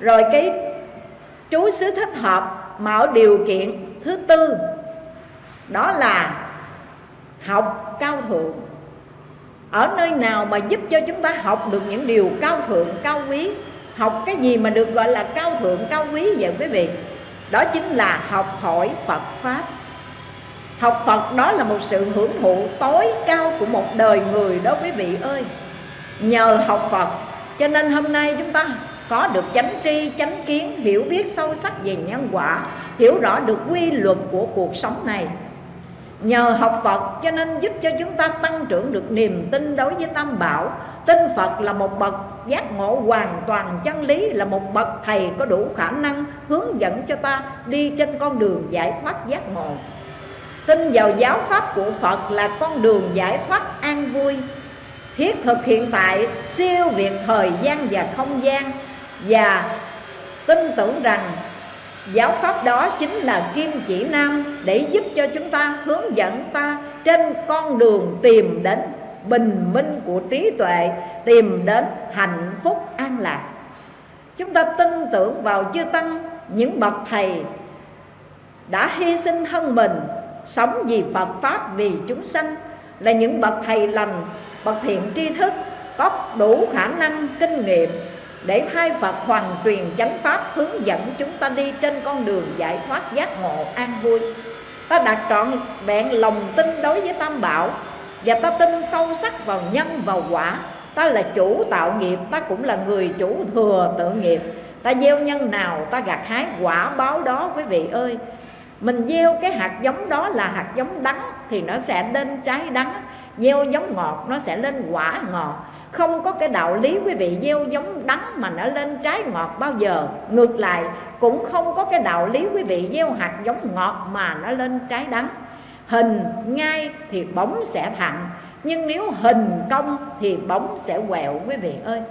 Rồi cái trú xứ thích hợp mà ở điều kiện thứ tư, đó là học cao thượng. Ở nơi nào mà giúp cho chúng ta học được những điều cao thượng, cao quý? Học cái gì mà được gọi là cao thượng, cao quý vậy quý vị? Đó chính là học hỏi phật pháp học phật đó là một sự hưởng thụ tối cao của một đời người đó quý vị ơi. Nhờ học phật, cho nên hôm nay chúng ta có được chánh tri, chánh kiến, hiểu biết sâu sắc về nhân quả, hiểu rõ được quy luật của cuộc sống này. Nhờ học Phật, cho nên giúp cho chúng ta tăng trưởng được niềm tin đối với Tam Bảo. Tin Phật là một bậc giác ngộ hoàn toàn, chân lý Là một bậc thầy có đủ khả năng hướng dẫn cho ta đi trên con đường giải thoát giác ngộ. Tin vào giáo pháp của Phật là con đường giải thoát an vui, Thiết thực hiện tại, siêu việt thời gian và không gian. Và tin tưởng rằng Giáo pháp đó chính là kim chỉ nam Để giúp cho chúng ta hướng dẫn ta Trên con đường tìm đến bình minh của trí tuệ, Tìm đến hạnh phúc an lạc. Chúng ta tin tưởng vào chư Tăng, Những bậc thầy đã hy sinh thân mình Sống vì Phật Pháp, vì chúng sanh Là những bậc thầy lành, Bậc thiện tri thức, Có đủ khả năng, kinh nghiệm để thay Phật hoàn truyền chánh pháp hướng dẫn chúng ta đi trên con đường giải thoát giác ngộ an vui. Ta đặt trọn vẹn lòng tin đối với tam bảo và ta tin sâu sắc vào nhân vào quả. Ta là chủ tạo nghiệp, ta cũng là người chủ thừa tự nghiệp. Ta gieo nhân nào, ta gặt hái quả báo đó, quý vị ơi mình gieo cái hạt giống đó là hạt giống đắng thì nó sẽ lên trái đắng, gieo giống ngọt nó sẽ lên quả ngọt. Không có cái đạo lý quý vị gieo giống đắng mà nó lên trái ngọt bao giờ. Ngược lại, cũng không có cái đạo lý quý vị gieo hạt giống ngọt mà nó lên trái đắng. Hình ngay thì bóng sẽ thẳng, nhưng nếu hình công thì bóng sẽ quẹo quý vị ơi.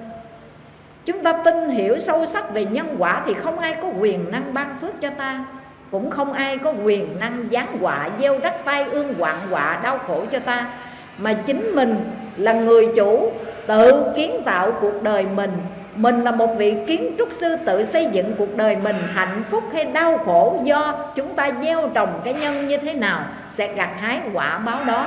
Chúng ta tin hiểu sâu sắc về nhân quả thì không ai có quyền năng ban phước cho ta cũng không ai có quyền năng giáng họa, gieo rắc tai ương hoạn họa, đau khổ cho ta. Mà chính mình là người chủ, tự kiến tạo cuộc đời mình. Mình là một vị kiến trúc sư tự xây dựng cuộc đời mình. Hạnh phúc hay đau khổ do chúng ta gieo trồng cái nhân như thế nào sẽ gặt hái quả báo đó.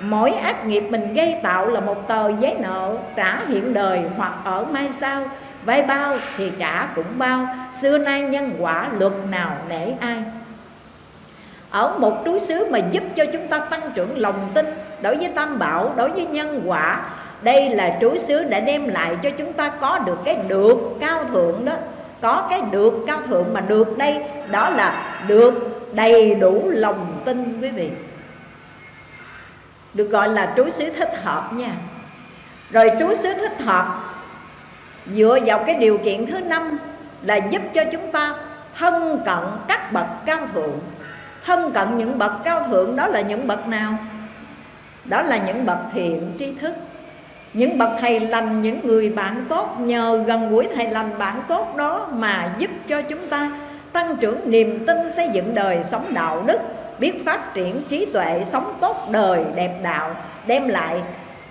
Mỗi ác nghiệp mình gây tạo là một tờ giấy nợ trả hiện đời hoặc ở mai sau vay bao thì trả cũng bao, xưa nay nhân quả luật nào nể ai. Ở một túi xứ mà giúp cho chúng ta tăng trưởng lòng tin đối với tam bảo, đối với nhân quả, đây là trú xứ đã đem lại cho chúng ta có được cái được cao thượng đó. Có cái được cao thượng mà được đây, đó là được đầy đủ lòng tin quý vị. Được gọi là trú xứ thích hợp nha. Rồi trú xứ thích hợp dựa vào cái điều kiện thứ năm là giúp cho chúng ta thân cận các bậc cao thượng. Thân cận những bậc cao thượng đó là những bậc nào? Đó là những bậc thiện tri thức. Những bậc thầy lành, những người bạn tốt, nhờ gần gũi thầy lành bạn tốt đó mà giúp cho chúng ta tăng trưởng niềm tin xây dựng đời sống đạo đức, biết phát triển trí tuệ, sống tốt đời, đẹp đạo, đem lại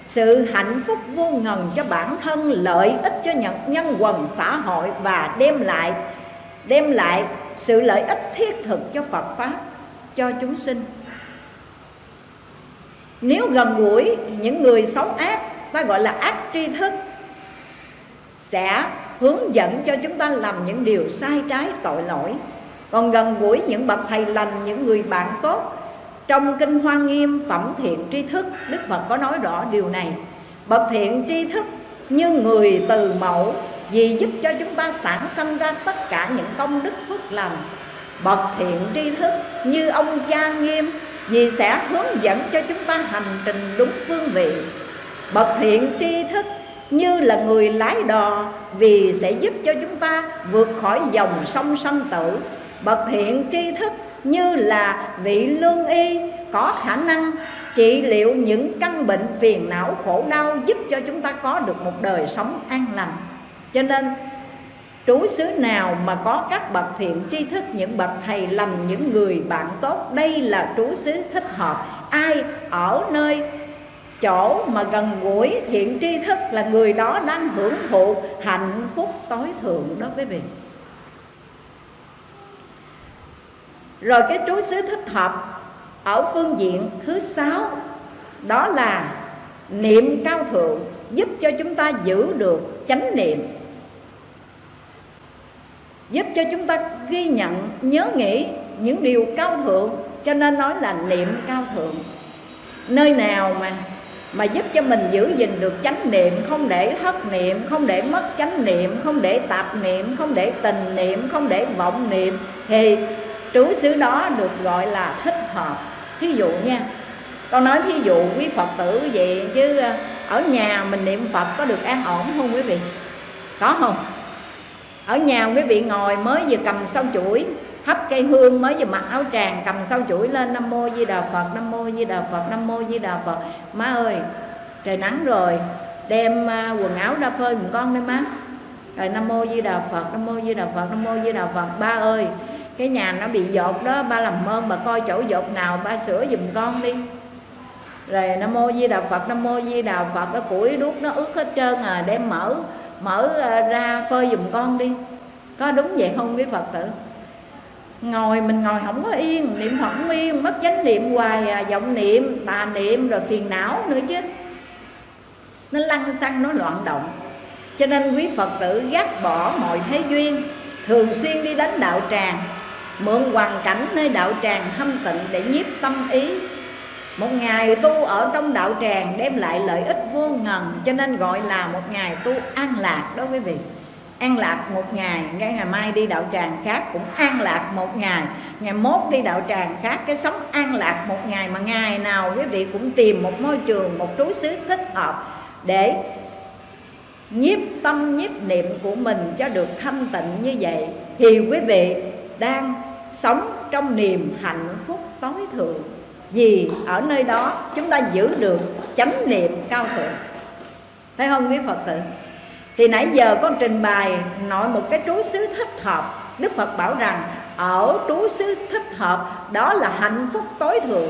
sự hạnh phúc vô ngần cho bản thân lợi ích cho nhân, nhân quần xã hội và đem lại đem lại sự lợi ích thiết thực cho Phật pháp cho chúng sinh. Nếu gần gũi những người xấu ác ta gọi là ác tri thức sẽ hướng dẫn cho chúng ta làm những điều sai trái tội lỗi. Còn gần gũi những bậc thầy lành những người bạn tốt trong kinh hoa nghiêm phẩm thiện tri thức, đức phật có nói rõ điều này. Bậc thiện tri thức như người từ mẫu, vì giúp cho chúng ta sản sinh ra tất cả những công đức phước lành. Bậc thiện tri thức như ông gia nghiêm, vì sẽ hướng dẫn cho chúng ta hành trình đúng phương vị. Bậc thiện tri thức như là người lái đò, vì sẽ giúp cho chúng ta vượt khỏi dòng sông sanh tử. Bậc thiện tri thức như là vị lương y, có khả năng trị liệu những căn bệnh phiền não khổ đau giúp cho chúng ta có được một đời sống an lành. Cho nên, trú xứ nào mà có các bậc thiện tri thức, những bậc thầy lành, những người bạn tốt, đây là trú xứ thích hợp. Ai ở nơi chỗ mà gần gũi thiện tri thức là người đó đang hưởng thụ hạnh phúc tối thượng đó quý vị rồi cái trú xứ thích hợp ở phương diện thứ sáu, đó là niệm cao thượng giúp cho chúng ta giữ được chánh niệm. Giúp cho chúng ta ghi nhận, nhớ nghĩ những điều cao thượng, cho nên nói là niệm cao thượng. Nơi nào mà mà giúp cho mình giữ gìn được chánh niệm, không để thất niệm, không để mất chánh niệm, không để tạp niệm, không để tình niệm, không để vọng niệm, thì trú xứ đó được gọi là thích hợp. Thí dụ nha, con nói thí dụ quý phật tử vậy chứ ờ, ở nhà mình niệm phật có được an ổn không quý vị? Có không? Ở nhà quý vị ngồi mới vừa cầm sau chuỗi, hấp cây hương mới vừa mặc áo tràng, cầm sau chuỗi lên, nam mô di đà phật, nam mô di đà phật, nam mô di đà phật. Má ơi, trời nắng rồi, đem ờ, quần áo ra phơi một con đấy má. Rồi nam mô di đà phật, nam mô di đà phật, nam mô di đà phật. Ba ơi cái nhà nó bị dột đó ba làm ơn bà coi chỗ dột nào ba sửa giùm con đi. Rồi nam mô di đà phật nam mô di đà phật cái củi đuốc nó ướt hết trơn à đem mở mở à, ra phơi giùm con đi. Có đúng vậy không quý phật tử? Ngồi mình ngồi không có yên niệm phật không yên mất chánh niệm hoài à, vọng niệm tà niệm rồi phiền não nữa chứ. Nó lăn xăng nó loạn động. Cho nên quý phật tử gác bỏ mọi thế duyên thường xuyên đi đánh đạo tràng mượn hoàn cảnh nơi đạo tràng thâm tịnh để nhiếp tâm ý. Một ngày tu ở trong đạo tràng đem lại lợi ích vô ngần, cho nên gọi là một ngày tu an lạc đó quý vị. An lạc một ngày, ngay ngày mai đi đạo tràng khác cũng an lạc một ngày. Ngày mốt đi đạo tràng khác, cái sống an lạc một ngày mà ngày nào quý vị cũng tìm một môi trường, một trú xứ thích hợp để nhiếp tâm, nhiếp niệm của mình cho được thanh tịnh như vậy. Thì quý vị đang sống trong niềm hạnh phúc tối thượng. Vì ở nơi đó, chúng ta giữ được chánh niệm cao thượng. Phải không, quý phật tử? Thì nãy giờ con trình bày nội một cái trú xứ thích hợp. Đức phật bảo rằng, ở trú xứ thích hợp, đó là hạnh phúc tối thượng.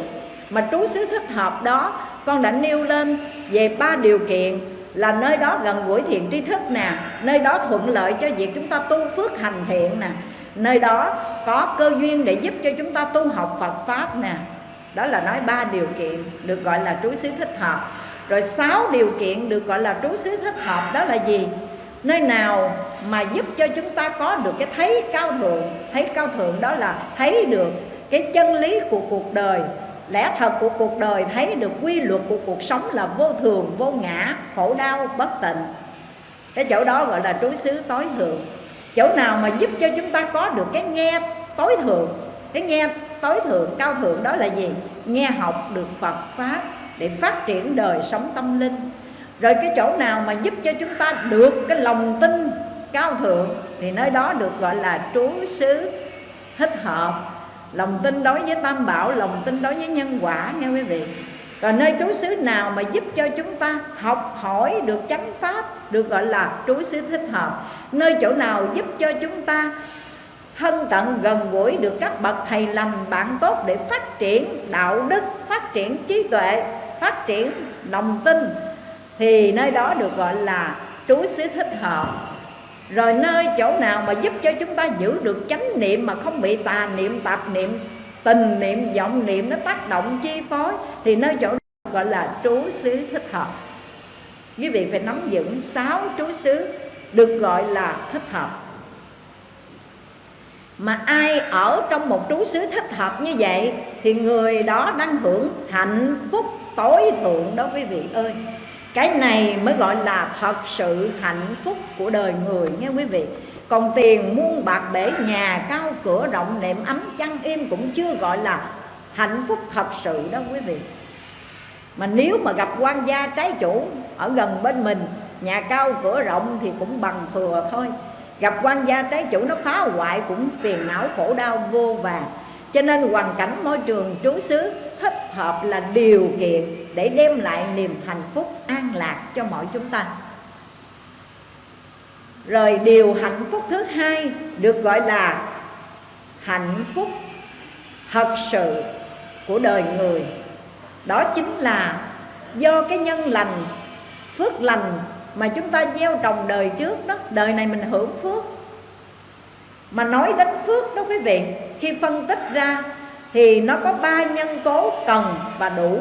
Mà trú xứ thích hợp đó, con đã nêu lên về ba điều kiện. Là nơi đó gần gũi thiện tri thức nè, nơi đó thuận lợi cho việc chúng ta tu phước hành thiện nè nơi đó có cơ duyên để giúp cho chúng ta tu học Phật pháp nè. Đó là nói ba điều kiện được gọi là trú xứ thích hợp. Rồi sáu điều kiện được gọi là trú xứ thích hợp đó là gì? Nơi nào mà giúp cho chúng ta có được cái thấy cao thượng, thấy cao thượng đó là thấy được cái chân lý của cuộc đời. Lẽ thật của cuộc đời thấy được quy luật của cuộc sống là vô thường, vô ngã, khổ đau, bất tịnh. Cái chỗ đó gọi là trú xứ tối thượng chỗ nào mà giúp cho chúng ta có được cái nghe tối thượng, cái nghe tối thượng, cao thượng đó là gì? Nghe học được phật pháp để phát triển đời sống tâm linh. Rồi cái chỗ nào mà giúp cho chúng ta được cái lòng tin cao thượng thì nơi đó được gọi là trú xứ thích hợp. Lòng tin đối với tam bảo, lòng tin đối với nhân quả, nghe quý vị và nơi trú xứ nào mà giúp cho chúng ta học hỏi được chánh pháp, được gọi là trú xứ thích hợp. Nơi chỗ nào giúp cho chúng ta thân cận gần gũi được các bậc thầy lành bạn tốt để phát triển đạo đức, phát triển trí tuệ, phát triển lòng tin, thì nơi đó được gọi là trú xứ thích hợp. Rồi nơi chỗ nào mà giúp cho chúng ta giữ được chánh niệm mà không bị tà niệm, tạp niệm tình niệm, vọng niệm nó tác động, chi phối thì nơi chỗ gọi là trú xứ thích hợp. Quý vị phải nắm vững sáu trú xứ được gọi là thích hợp. Mà ai ở trong một trú xứ thích hợp như vậy thì người đó đang hưởng hạnh phúc tối thượng đó quý vị ơi. Cái này mới gọi là thật sự hạnh phúc của đời người nghe quý vị còn tiền muôn bạc bể nhà, cao cửa rộng nệm ấm chăn im cũng chưa gọi là hạnh phúc thật sự đó quý vị. Mà nếu mà gặp quan gia trái chủ ở gần bên mình, nhà cao cửa rộng thì cũng bằng thừa thôi. Gặp quan gia trái chủ nó phá hoại cũng phiền não khổ đau vô vàng cho nên hoàn cảnh môi trường trú xứ thích hợp là điều kiện để đem lại niềm hạnh phúc an lạc cho mọi chúng ta rồi điều hạnh phúc thứ hai được gọi là hạnh phúc thật sự của đời người. Đó chính là do cái nhân lành, phước lành mà chúng ta gieo trồng đời trước đó, đời này mình hưởng phước. Mà nói đến phước đó quý vị, khi phân tích ra thì nó có ba nhân tố cần và đủ.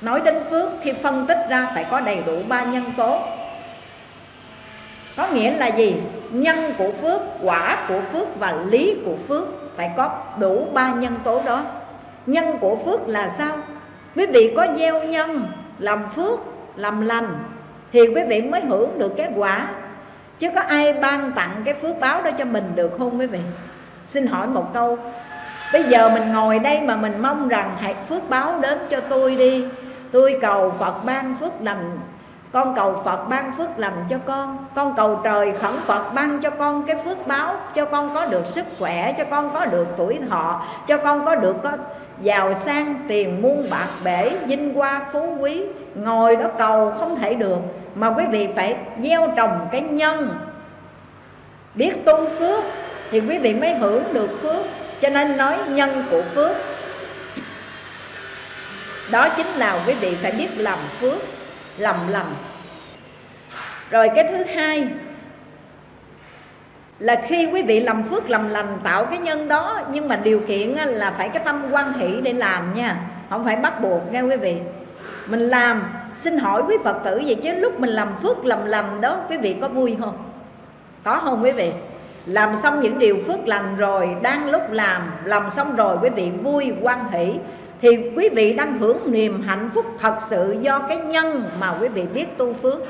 Nói đến phước, khi phân tích ra phải có đầy đủ ba nhân tố có nghĩa là gì? Nhân của phước, quả của phước và lý của phước phải có đủ ba nhân tố đó. Nhân của phước là sao? Quý vị có gieo nhân, làm phước, làm lành thì quý vị mới hưởng được cái quả. Chứ có ai ban tặng cái phước báo đó cho mình được không quý vị? Xin hỏi một câu. Bây giờ mình ngồi đây mà mình mong rằng hãy phước báo đến cho tôi đi. Tôi cầu phật ban phước lành con cầu Phật ban phước lành cho con. Con cầu trời khẩn Phật ban cho con cái phước báo. Cho con có được sức khỏe, Cho con có được tuổi thọ, Cho con có được có giàu sang, tiền muôn bạc bể, Vinh hoa phú quý. Ngồi đó cầu không thể được. Mà quý vị phải gieo trồng cái nhân. Biết tu phước Thì quý vị mới hưởng được phước. Cho nên nói nhân của phước. Đó chính là quý vị phải biết làm phước lầm lầm. Rồi cái thứ hai là khi quý vị làm phước làm lành tạo cái nhân đó, nhưng mà điều kiện là phải cái tâm quan hỷ để làm nha, không phải bắt buộc nghe quý vị. Mình làm, xin hỏi quý phật tử vậy chứ lúc mình làm phước làm lành đó, quý vị có vui không? Có không quý vị? Làm xong những điều phước lành rồi, đang lúc làm làm xong rồi quý vị vui, quan hỷ thì quý vị đang hưởng niềm hạnh phúc thật sự do cái nhân mà quý vị biết tu phước.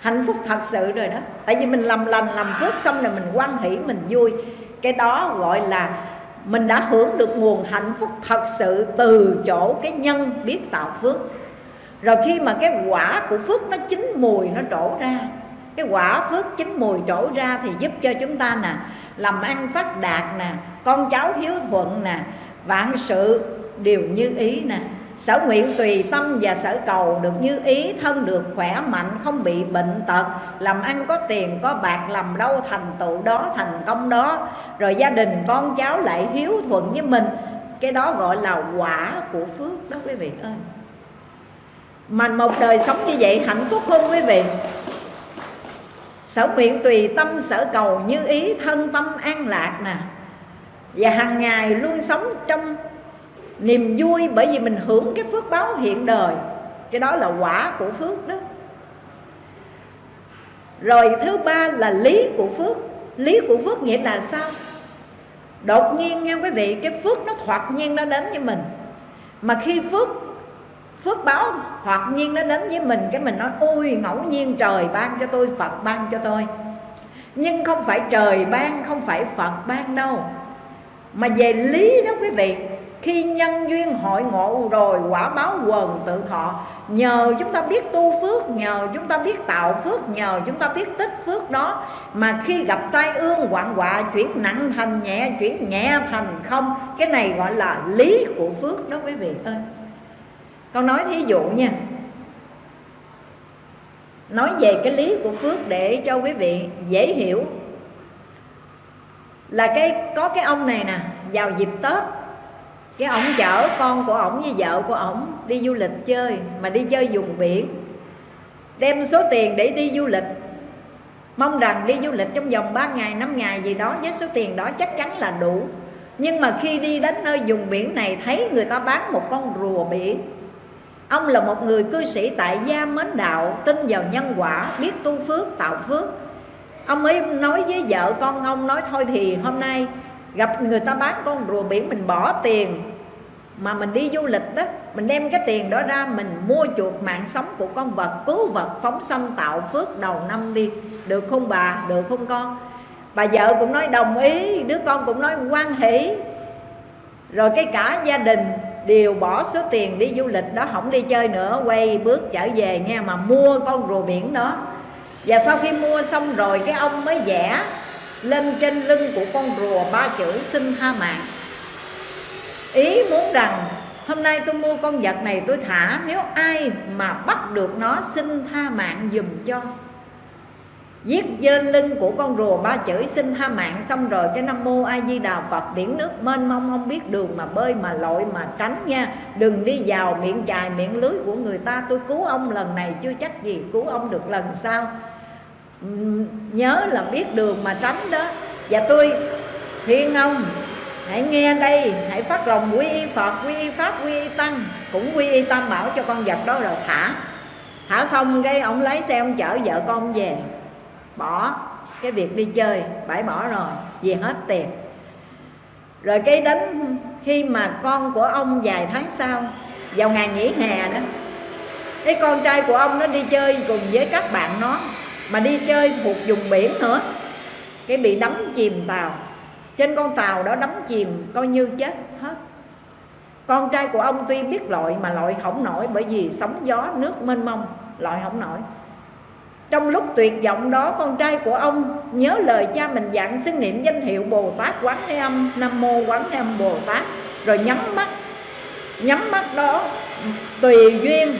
Hạnh phúc thật sự rồi đó. Tại vì mình làm lành, làm phước xong rồi mình quan hỷ, mình vui. Cái đó gọi là mình đã hưởng được nguồn hạnh phúc thật sự từ chỗ cái nhân biết tạo phước. Rồi khi mà cái quả của phước nó chín mùi nó trổ ra, cái quả phước chín mùi trổ ra thì giúp cho chúng ta nè, làm ăn phát đạt nè, con cháu hiếu thuận nè, vạn sự đều như ý nè. Sở nguyện tùy tâm và sở cầu được như ý, thân được khỏe mạnh, không bị bệnh tật, làm ăn có tiền, có bạc, làm đâu thành tựu đó, thành công đó. Rồi gia đình, con cháu lại hiếu thuận với mình. Cái đó gọi là quả của phước đó quý vị ơi. Mà một đời sống như vậy hạnh phúc không quý vị. Sở nguyện tùy tâm, sở cầu như ý, thân tâm an lạc nè. Và hàng ngày luôn sống trong niềm vui bởi vì mình hưởng cái phước báo hiện đời. Cái đó là quả của phước đó. Rồi thứ ba là lý của phước. Lý của phước nghĩa là sao? Đột nhiên nghe quý vị, cái phước nó thoạt nhiên nó đến với mình. Mà khi phước phước báo thoạt nhiên nó đến với mình, cái mình nói, ôi, ngẫu nhiên trời ban cho tôi phật, ban cho tôi. Nhưng không phải trời ban, không phải phật ban đâu. Mà về lý đó quý vị khi nhân duyên hội ngộ rồi, quả báo quần tự thọ. Nhờ chúng ta biết tu phước, nhờ chúng ta biết tạo phước, nhờ chúng ta biết tích phước đó. Mà khi gặp tai ương hoạn họa, chuyển nặng thành nhẹ, chuyển nhẹ thành không, cái này gọi là lý của phước đó quý vị ơi. Con nói thí dụ nha. Nói về cái lý của phước để cho quý vị dễ hiểu. Là cái, có cái ông này nè, vào dịp tết cái ổng chở con của ổng với vợ của ổng đi du lịch chơi, mà đi chơi vùng biển. Đem số tiền để đi du lịch. Mong rằng đi du lịch trong vòng 3 ngày 5 ngày gì đó, với số tiền đó chắc chắn là đủ. Nhưng mà khi đi đến nơi vùng biển này, thấy người ta bán một con rùa biển. Ông là một người cư sĩ tại gia mến đạo, tin vào nhân quả, biết tu phước, tạo phước. Ông ấy nói với vợ con ông, nói, thôi thì hôm nay gặp người ta bán con rùa biển, mình bỏ tiền mà mình đi du lịch đó, mình đem cái tiền đó ra, mình mua chuộc mạng sống của con vật, cứu vật, phóng sanh, tạo phước đầu năm đi. Được không bà? Được không con? Bà vợ cũng nói đồng ý, đứa con cũng nói quan hỷ. Rồi cái cả gia đình đều bỏ số tiền đi du lịch đó, không đi chơi nữa, quay bước trở về nghe mà mua con rùa biển đó. Và sau khi mua xong rồi, cái ông mới vẽ lên trên lưng của con rùa ba chữ xin tha mạng ý muốn rằng, hôm nay tôi mua con vật này tôi thả, nếu ai mà bắt được nó, xin tha mạng dùm cho. Viết trên lưng của con rùa ba chữ, xin tha mạng. Xong rồi cái nam mô a di đà phật, biển nước mênh mông, không biết đường mà bơi mà lội mà tránh nha. Đừng đi vào miệng chài, miệng lưới của người ta. Tôi cứu ông lần này, chưa chắc gì cứu ông được lần sau. Nhớ là biết đường mà tránh đó. Và tôi khuyên ông hãy nghe đây, hãy phát lòng quy y phật, quy y pháp, quy y tăng, cũng quy y tam bảo cho con vật đó rồi. Thả. Thả xong cái ông lái xe ông chở vợ con về. Bỏ cái việc đi chơi, bãi bỏ rồi, vì hết tiền. Rồi cái đến khi mà con của ông vài tháng sau, vào ngày nghỉ hè đó, cái con trai của ông nó đi chơi cùng với các bạn nó, mà đi chơi thuộc vùng biển nữa, cái bị đắm chìm tàu trên con tàu đó đắm chìm coi như chết hết. Con trai của ông tuy biết lội mà lội không nổi bởi vì sóng gió, nước mênh mông, lội không nổi. Trong lúc tuyệt vọng đó, con trai của ông nhớ lời cha mình dặn xưng niệm danh hiệu Bồ Tát Quán Thế Âm, Nam Mô Quán Thế Âm Bồ Tát. Rồi nhắm mắt nhắm mắt đó, tùy duyên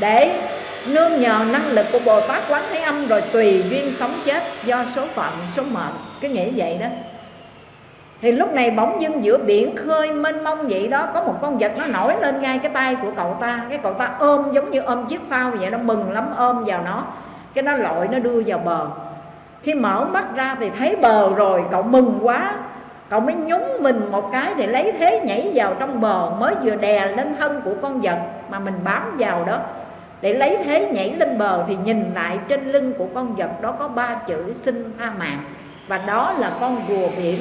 để nương nhờ năng lực của Bồ Tát Quán Thế Âm rồi tùy duyên sống chết do số phận, số mệnh. Cái nghĩa vậy đó thì lúc này bỗng dưng giữa biển khơi mênh mông vậy đó, có một con vật nó nổi lên ngay cái tay của cậu ta. Cái cậu ta ôm giống như ôm chiếc phao vậy nó mừng lắm, ôm vào nó. Cái nó lội, nó đưa vào bờ. Khi mở mắt ra thì thấy bờ rồi, cậu mừng quá. Cậu mới nhúng mình một cái để lấy thế nhảy vào trong bờ, mới vừa đè lên thân của con vật mà mình bám vào đó. Để lấy thế nhảy lên bờ thì nhìn lại trên lưng của con vật đó có ba chữ xin tha mạng và đó là con rùa biển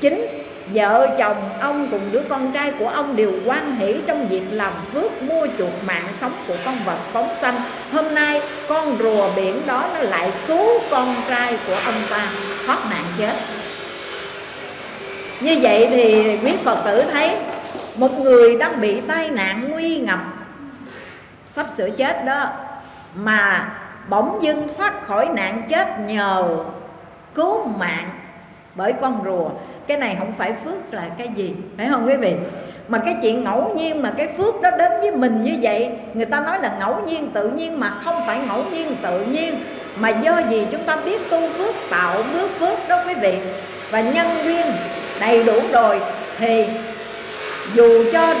chính. Vợ chồng, ông cùng đứa con trai của ông đều quan hỷ trong việc làm phước, mua chuộc mạng sống của con vật phóng sanh. Hôm nay, con rùa biển đó nó lại cứu con trai của ông ta, thoát nạn chết. Như vậy thì quý Phật tử thấy, Một người đang bị tai nạn nguy ngập, Sắp sửa chết đó, Mà bỗng dưng thoát khỏi nạn chết nhờ cứu mạng bởi con rùa cái này không phải phước là cái gì, phải không quý vị? Mà cái chuyện ngẫu nhiên mà cái phước đó đến với mình như vậy, người ta nói là ngẫu nhiên tự nhiên mà không phải ngẫu nhiên tự nhiên. Mà do gì chúng ta biết tu phước, tạo bước phước đó quý vị? Và nhân duyên đầy đủ rồi thì dù cho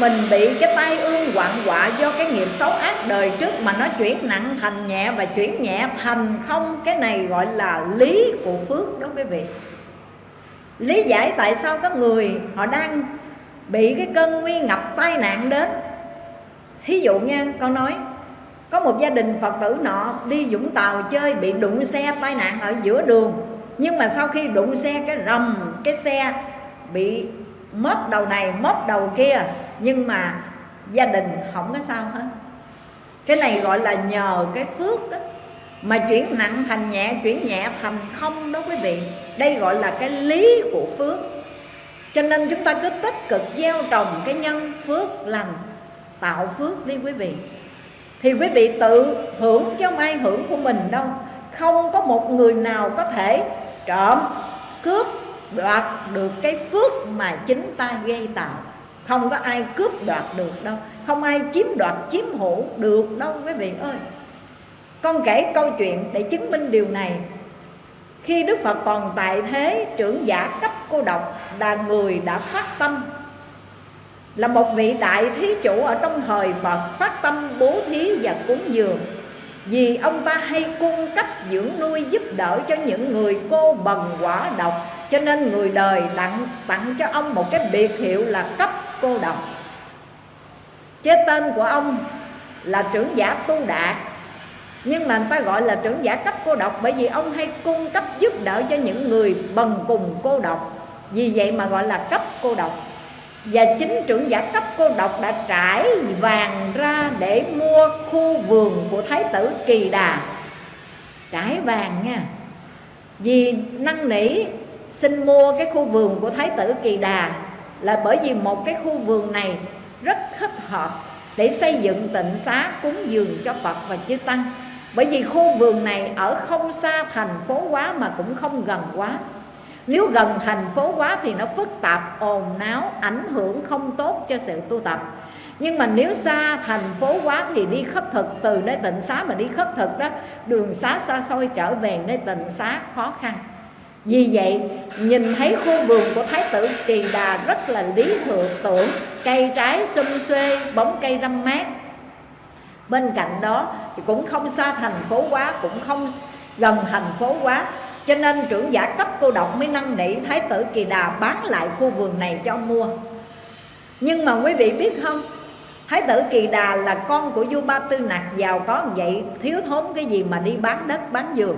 mình bị cái tai ương quặn quạ do cái nghiệp xấu ác đời trước mà nó chuyển nặng thành nhẹ và chuyển nhẹ thành không, cái này gọi là lý của phước đó quý vị lý giải tại sao các người họ đang bị cái cơn nguy ngập, tai nạn đến. Thí dụ nha, con nói, có một gia đình phật tử nọ đi vũng tàu chơi, bị đụng xe tai nạn ở giữa đường. Nhưng mà sau khi đụng xe, cái rầm, cái xe bị mất đầu này mất đầu kia. Nhưng mà gia đình không có sao hết. Cái này gọi là nhờ cái phước đó, mà chuyển nặng thành nhẹ, chuyển nhẹ thành không đó quý vị đây gọi là cái lý của phước. Cho nên chúng ta cứ tích cực gieo trồng cái nhân phước lành, tạo phước đi quý vị. Thì quý vị tự hưởng chứ không ai hưởng của mình đâu. Không có một người nào có thể trộm, cướp, đoạt được cái phước mà chính ta gây tạo. Không có ai cướp đoạt được đâu. Không ai chiếm đoạt, chiếm hữu được đâu quý vị ơi. Con kể câu chuyện để chứng minh điều này khi Đức Phật còn tại thế, trưởng giả cấp cô độc là người đã phát tâm. Là một vị đại thí chủ ở trong thời Phật, phát tâm bố thí và cúng dường. Vì ông ta hay cung cấp dưỡng nuôi giúp đỡ cho những người cô bần quả độc, cho nên người đời tặng tặng cho ông một cái biệt hiệu là cấp cô độc. Chế tên của ông là trưởng giả tu đạt nhưng mà người ta gọi là trưởng giả cấp cô độc bởi vì ông hay cung cấp giúp đỡ cho những người bần cùng cô độc. Vì vậy mà gọi là cấp cô độc. Và chính trưởng giả cấp cô độc đã trải vàng ra để mua khu vườn của thái tử kỳ đà. Trải vàng nha. Vì năn nỉ xin mua cái khu vườn của thái tử kỳ đà là bởi vì một cái khu vườn này rất thích hợp để xây dựng tịnh xá cúng dường cho phật và chư tăng bởi vì khu vườn này ở không xa thành phố quá mà cũng không gần quá. Nếu gần thành phố quá thì nó phức tạp ồn náo ảnh hưởng không tốt cho sự tu tập. Nhưng mà nếu xa thành phố quá thì đi khất thực từ nơi tịnh xá mà đi khất thực đó đường xá xa xôi trở về nơi tịnh xá khó khăn. Vì vậy nhìn thấy khu vườn của Thái tử Trì Đà rất là lý thượng tưởng Cây trái xum xuê, bóng cây râm mát. Bên cạnh đó thì cũng không xa thành phố quá Cũng không gần thành phố quá Cho nên trưởng giả cấp cô độc mới năn nỉ Thái tử Kỳ Đà bán lại khu vườn này cho mua. Nhưng mà quý vị biết không? Thái tử Kỳ Đà là con của vua Ba Tư Nặc giàu có vậy, Thiếu thốn cái gì mà đi bán đất, bán vườn.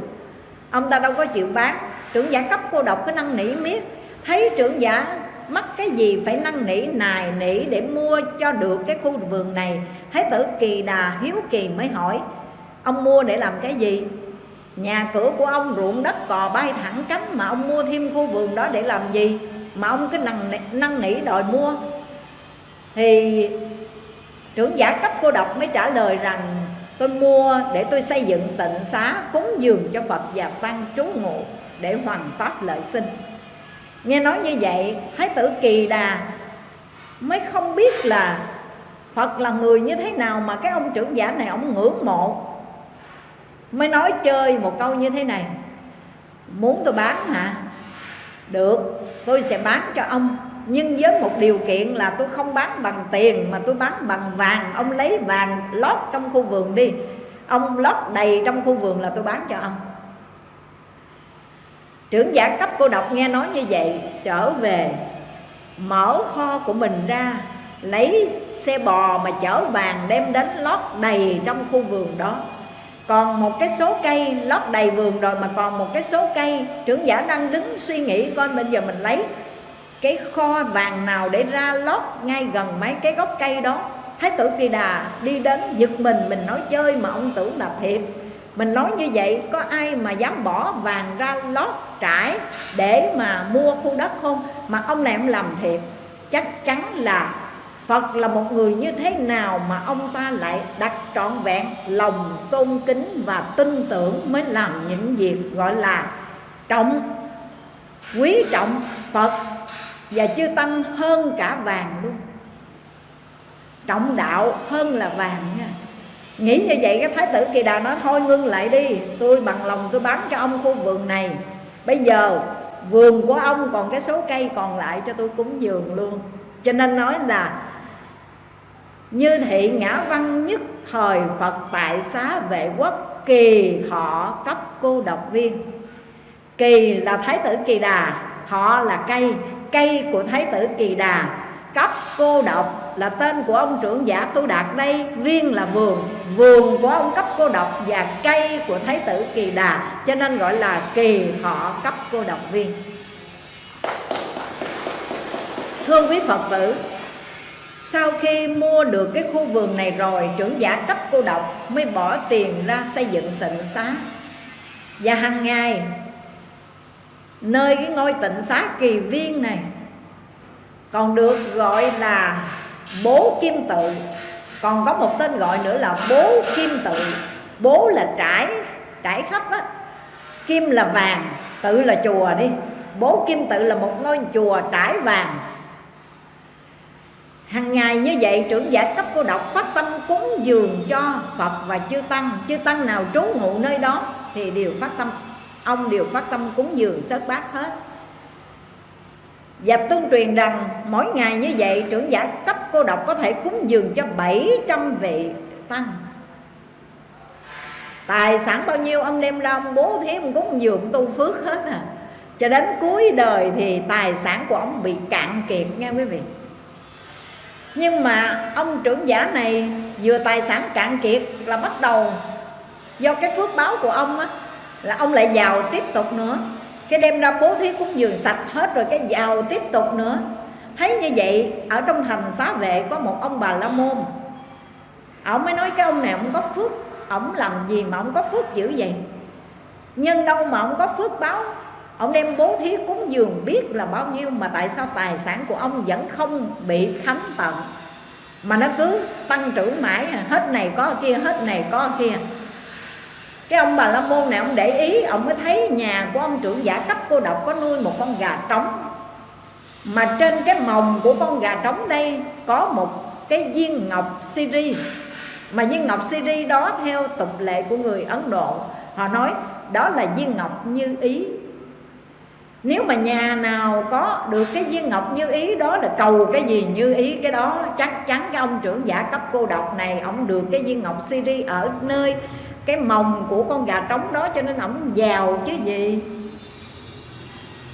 Ông ta đâu có chịu bán. Trưởng giả cấp cô độc cái năn nỉ miết. Thấy trưởng giả mắc cái gì phải năn nỉ nài nỉ để mua cho được cái khu vườn này Thái tử Kỳ Đà hiếu kỳ mới hỏi Ông mua để làm cái gì? Nhà cửa của ông ruộng đất cò bay thẳng cánh Mà ông mua thêm khu vườn đó để làm gì? Mà ông cứ năn, năn nỉ đòi mua Thì trưởng giả cấp cô độc mới trả lời rằng Tôi mua để tôi xây dựng tịnh xá cúng dường cho Phật và Tăng trú ngụ để hoàn pháp lợi sinh nghe nói như vậy, thái tử kỳ đà mới không biết là phật là người như thế nào mà cái ông trưởng giả này ông ngưỡng mộ. Mới nói chơi một câu như thế này. Muốn tôi bán hả? Được, tôi sẽ bán cho ông. Nhưng với một điều kiện là tôi không bán bằng tiền mà tôi bán bằng vàng. Ông lấy vàng lót trong khu vườn đi. Ông lót đầy trong khu vườn là tôi bán cho ông trưởng giả cấp cô độc nghe nói như vậy, trở về, mở kho của mình ra, lấy xe bò mà chở vàng đem đến lót đầy trong khu vườn đó. Còn một cái số cây, lót đầy vườn rồi mà còn một cái số cây, trưởng giả đang đứng suy nghĩ coi bây giờ mình lấy cái kho vàng nào để ra lót ngay gần mấy cái gốc cây đó. Thái tử kỳ đà đi đến giật mình mình nói, chơi mà ông tưởng là thiệt mình nói như vậy, có ai mà dám bỏ vàng ra lót trải để mà mua khu đất không? Mà ông này ông làm thiệt, chắc chắn là Phật là một người như thế nào mà ông ta lại đặt trọn vẹn lòng tôn kính và tin tưởng mới làm những việc gọi là trọng, quý trọng Phật và chư tăng hơn cả vàng luôn. Trọng đạo hơn là vàng nha nghĩ như vậy cái thái tử kỳ đà nói, thôi ngưng lại đi, tôi bằng lòng tôi bán cho ông khu vườn này. Bây giờ vườn của ông còn cái số cây còn lại cho tôi cúng dường luôn. Cho nên nói là như thị ngã văn nhất thời phật tại xá vệ quốc, kỳ thọ cấp cô độc viên. Kỳ là thái tử kỳ đà thọ là cây cây của thái tử kỳ đà cấp cô độc là tên của ông trưởng giả tu đạt đây, viên là vườn. Vườn của ông cấp cô độc và cây của thái tử kỳ đà, cho nên gọi là kỳ thọ cấp cô độc viên. Thưa quý phật tử, sau khi mua được cái khu vườn này rồi, trưởng giả cấp cô độc mới bỏ tiền ra xây dựng tịnh xá. Và hàng ngày, nơi cái ngôi tịnh xá kỳ viên này còn được gọi là bố kim tự. Còn có một tên gọi nữa là bố kim tự. Bố là trải trải khắp á. Kim là vàng, tự là chùa đi. Bố kim tự là một ngôi chùa trải vàng. Hàng ngày như vậy, trưởng giả cấp cô độc phát tâm cúng dường cho phật và chư tăng. Chư tăng nào trú ngụ nơi đó thì đều phát tâm. Ông đều phát tâm cúng dường sớt bát hết và tương truyền rằng mỗi ngày như vậy, trưởng giả cấp cô độc có thể cúng dường cho 700 vị tăng. Tài sản bao nhiêu ông đem ra ông bố thí ông cúng dường tu phước hết à. Cho đến cuối đời thì tài sản của ông bị cạn kiệt nghe quý vị. Nhưng mà ông trưởng giả này vừa tài sản cạn kiệt là bắt đầu Do cái phước báo của ông á, Là ông lại giàu tiếp tục nữa cái đem ra bố thí cúng dường sạch hết rồi cái giàu tiếp tục nữa. Thấy như vậy, ở trong thành xá vệ có một ông bà la môn. Ông mới nói cái ông này ông có phước, ông làm gì mà ông có phước dữ vậy? Nhân đâu mà ông có phước báo? Ông đem bố thí cúng dường biết là bao nhiêu mà tại sao tài sản của ông vẫn không bị khánh tận? Mà nó cứ tăng trưởng mãi, hết này có kia, hết này có kia cái ông bà la môn này, ông để ý, ông mới thấy nhà của ông trưởng giả cấp cô độc có nuôi một con gà trống. Mà trên cái mồng của con gà trống đây có một cái viên ngọc siri. Mà viên ngọc siri đó theo tục lệ của người ấn độ, họ nói đó là viên ngọc như ý. Nếu mà nhà nào có được cái viên ngọc như ý, đó là cầu cái gì như ý, cái đó chắc chắn cái ông trưởng giả cấp cô độc này, ông được cái viên ngọc siri ở nơi cái mồng của con gà trống đó cho nên ổng giàu chứ gì.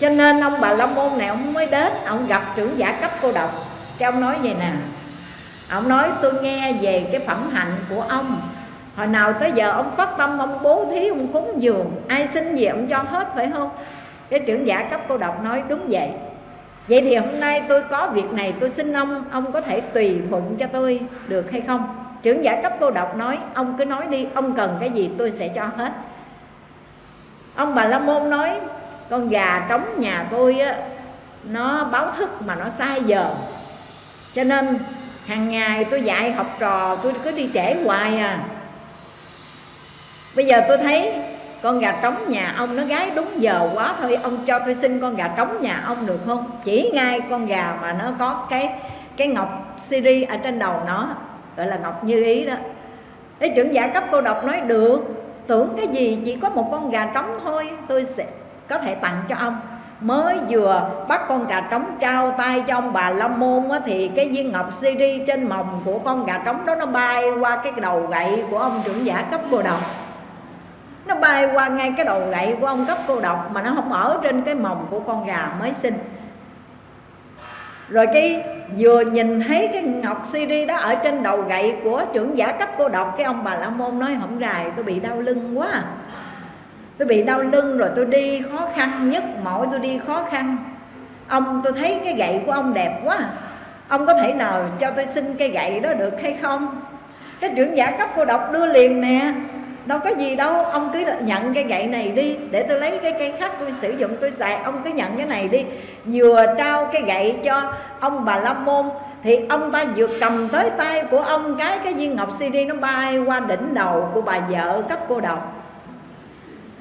Cho nên ông bà la môn này ông mới đến, ông gặp trưởng giả cấp cô độc. Cái ông nói vậy nè, ông nói tôi nghe về cái phẩm hạnh của ông. Hồi nào tới giờ ông phát tâm, ông bố thí, ông cúng dường, ai xin gì ông cho hết, phải không? Cái trưởng giả cấp cô độc nói đúng vậy. Vậy thì hôm nay tôi có việc này, tôi xin ông ông có thể tùy thuận cho tôi được hay không? Trưởng giả cấp cô độc nói, ông cứ nói đi, ông cần cái gì tôi sẽ cho hết. Ông bà la môn nói, con gà trống nhà tôi á, nó báo thức mà nó sai giờ. Cho nên hàng ngày tôi dạy học trò, tôi cứ đi trễ hoài à. Bây giờ tôi thấy con gà trống nhà ông nó gái đúng giờ quá thôi, ông cho tôi xin con gà trống nhà ông được không? Chỉ ngay con gà mà nó có cái cái ngọc siri ở trên đầu nó gọi là ngọc như ý đó. Cái trưởng giả cấp cô độc nói được tưởng cái gì chỉ có một con gà trống thôi tôi sẽ có thể tặng cho ông. Mới vừa bắt con gà trống trao tay cho ông bà long môn á, thì cái viên ngọc siri trên mồng của con gà trống đó nó bay qua cái đầu gậy của ông trưởng giả cấp cô độc. Nó bay qua ngay cái đầu gậy của ông cấp cô độc mà nó không ở trên cái mồng của con gà mới sinh. Rồi cái vừa nhìn thấy cái ngọc CD đó ở trên đầu gậy của trưởng giả cấp cô độc, cái ông bà la môn nói hổng rài, tôi bị đau lưng quá. Tôi bị đau lưng rồi tôi đi khó khăn nhất, mỗi tôi đi khó khăn. Ông, tôi thấy cái gậy của ông đẹp quá. Ông có thể nào cho tôi xin cái gậy đó được hay không? Cái trưởng giả cấp cô độc đưa liền nè đâu có gì đâu, ông cứ nhận cái gậy này đi, để tôi lấy cái cây khác tôi sử dụng, tôi xài, ông cứ nhận cái này đi. Vừa trao cái gậy cho ông bà la môn, thì ông ta vừa cầm tới tay của ông cái cái viên ngọc CD nó bay qua đỉnh đầu của bà vợ cấp cô độc.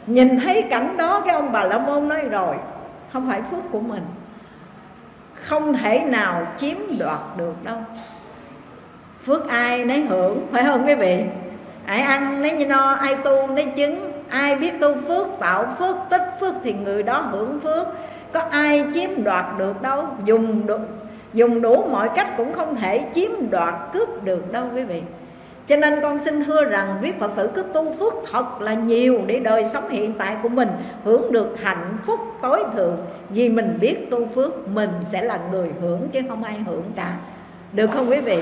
Nhìn thấy cảnh đó, cái ông bà la môn nói, rồi, không phải phước của mình, không thể nào chiếm đoạt được đâu. Phước ai nấy hưởng, phải không quý vị? Ai ăn lấy như no, ai tu lấy chứng, ai biết tu phước, tạo phước, tích phước thì người đó hưởng phước. Có ai chiếm đoạt được đâu, dùng được dùng đủ mọi cách cũng không thể chiếm đoạt, cướp được đâu quý vị. Cho nên con xin thưa rằng quý Phật tử cứ tu phước thật là nhiều Để đời sống hiện tại của mình hưởng được hạnh phúc tối thượng. Vì mình biết tu phước, mình sẽ là người hưởng chứ không ai hưởng cả. Được không quý vị?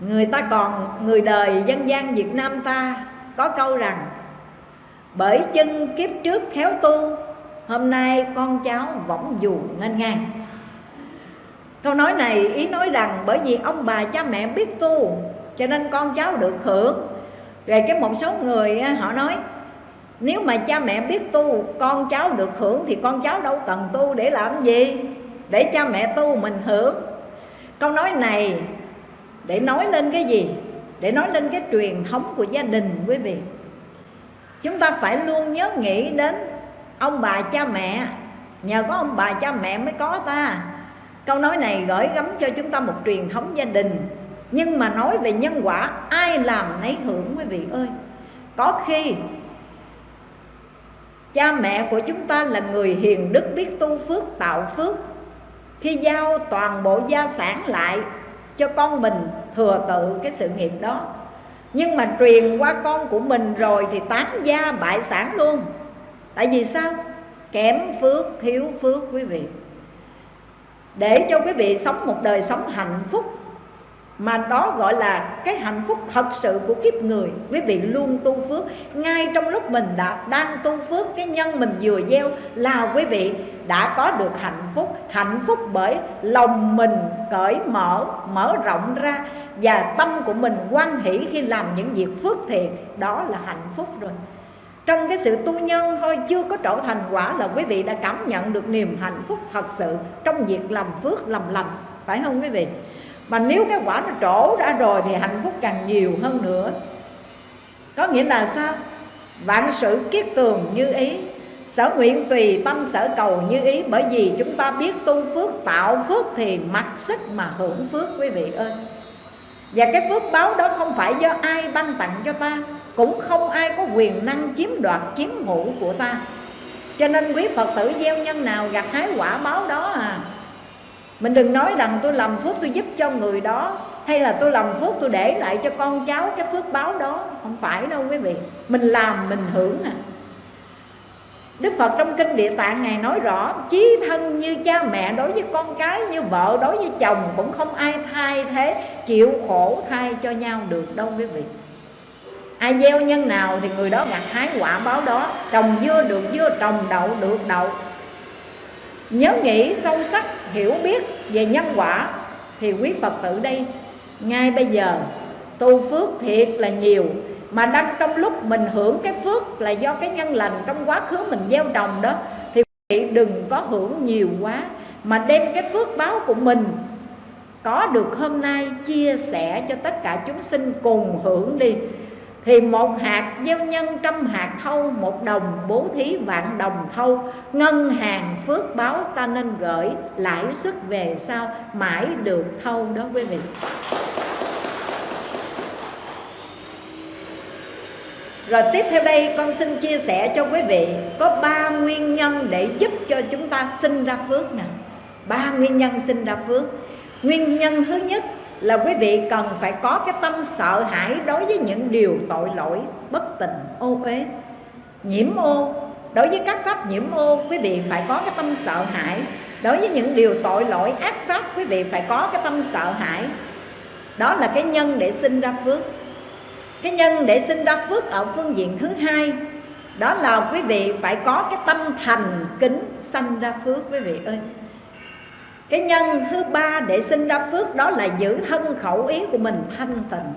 Người ta còn, người đời dân gian Việt Nam ta có câu rằng Bởi chân kiếp trước khéo tu Hôm nay con cháu võng dù ngân ngang. Câu nói này ý nói rằng bởi vì ông bà cha mẹ biết tu Cho nên con cháu được hưởng. Rồi cái một số người họ nói Nếu mà cha mẹ biết tu Con cháu được hưởng Thì con cháu đâu cần tu để làm gì? Để cha mẹ tu mình hưởng. Câu nói này để nói lên cái gì? Để nói lên cái truyền thống của gia đình, quý vị. Chúng ta phải luôn nhớ nghĩ đến Ông bà cha mẹ. Nhờ có ông bà cha mẹ mới có ta. Câu nói này gửi gắm cho chúng ta một truyền thống gia đình. Nhưng mà nói về nhân quả, Ai làm nấy hưởng, quý vị ơi. Có khi, Cha mẹ của chúng ta là người hiền đức, biết tu phước, tạo phước. Khi giao toàn bộ gia sản lại cho con mình thừa tự cái sự nghiệp đó. Nhưng mà truyền qua con của mình rồi thì tán gia bại sản luôn. Tại vì sao? Kém phước, thiếu phước quý vị. Để cho quý vị sống một đời sống hạnh phúc mà đó gọi là cái hạnh phúc thật sự của kiếp người quý vị luôn tu phước. Ngay trong lúc mình đã đang tu phước cái nhân mình vừa gieo là quý vị đã có được hạnh phúc hạnh phúc bởi lòng mình cởi mở mở rộng ra và tâm của mình quan hỷ khi làm những việc phước thiện đó là hạnh phúc rồi. Trong cái sự tu nhân thôi, chưa có trở thành quả là quý vị đã cảm nhận được niềm hạnh phúc thật sự trong việc làm phước, làm lành, phải không quý vị? Mà nếu cái quả nó trổ ra rồi thì hạnh phúc càng nhiều hơn nữa. Có nghĩa là sao? Vạn sự kiết tường như ý sở nguyện tùy tâm sở cầu như ý, bởi vì chúng ta biết tu phước, tạo phước thì mặc sức mà hưởng phước, quý vị ơi. Và cái phước báo đó không phải do ai ban tặng cho ta, cũng không ai có quyền năng chiếm đoạt, chiếm hữu của ta. Cho nên quý phật tử gieo nhân nào gặt hái quả báo đó à. Mình đừng nói rằng tôi làm phước tôi giúp cho người đó, hay là tôi làm phước tôi để lại cho con cháu cái phước báo đó. Không phải đâu quý vị. Mình làm, mình hưởng à. Đức Phật trong kinh Địa Tạng Ngài nói rõ, Chí thân như cha mẹ đối với con cái, Như vợ đối với chồng Cũng không ai thay thế, Chịu khổ thay cho nhau được đâu quý vị. Ai gieo nhân nào thì người đó gặt hái quả báo đó, trồng dưa được dưa, trồng đậu được đậu. Nhớ nghĩ sâu sắc, hiểu biết về nhân quả thì quý phật tử đây, ngay bây giờ, tu phước thiệt là nhiều mà đang trong lúc mình hưởng cái phước là do cái nhân lành trong quá khứ mình gieo trồng đó, thì quý vị đừng có hưởng nhiều quá. Mà đem cái phước báo của mình có được hôm nay chia sẻ cho tất cả chúng sinh cùng hưởng đi. Thì một hạt gieo nhân trăm hạt thâu, một đồng bố thí vạn đồng thâu. Ngân hàng phước báo ta nên gửi, lãi suất về sau mãi được thâu đó quý vị. Rồi tiếp theo đây, con xin chia sẻ cho quý vị, Có ba nguyên nhân để giúp cho chúng ta sinh ra phước nè Ba nguyên nhân sinh ra phước. Nguyên nhân thứ nhất là quý vị cần phải có cái tâm sợ hãi đối với những điều tội lỗi, bất tình, ô uế. Nhiễm ô, đối với các pháp nhiễm ô, quý vị phải có cái tâm sợ hãi. Đối với những điều tội lỗi, ác pháp, quý vị phải có cái tâm sợ hãi. Đó là cái nhân để sinh ra phước cái nhân để sinh ra phước ở phương diện thứ hai, đó là quý vị phải có cái tâm thành kính sanh ra phước, quý vị ơi. Cái nhân thứ ba để sinh ra phước, đó là giữ thân khẩu ý của mình thanh tịnh.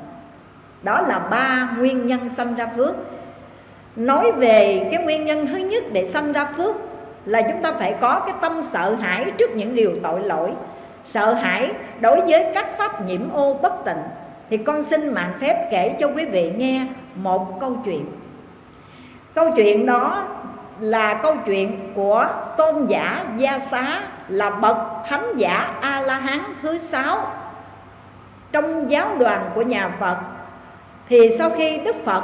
Đó là ba nguyên nhân sanh ra phước. Nói về cái nguyên nhân thứ nhất để sanh ra phước là chúng ta phải có cái tâm sợ hãi trước những điều tội lỗi. Sợ hãi đối với các pháp nhiễm ô bất tịnh thì con xin mạng phép kể cho quý vị nghe một câu chuyện. Câu chuyện đó là câu chuyện của tôn giả gia xá là bậc thánh giả a la hán thứ sáu. Trong giáo đoàn của nhà phật, thì sau khi đức phật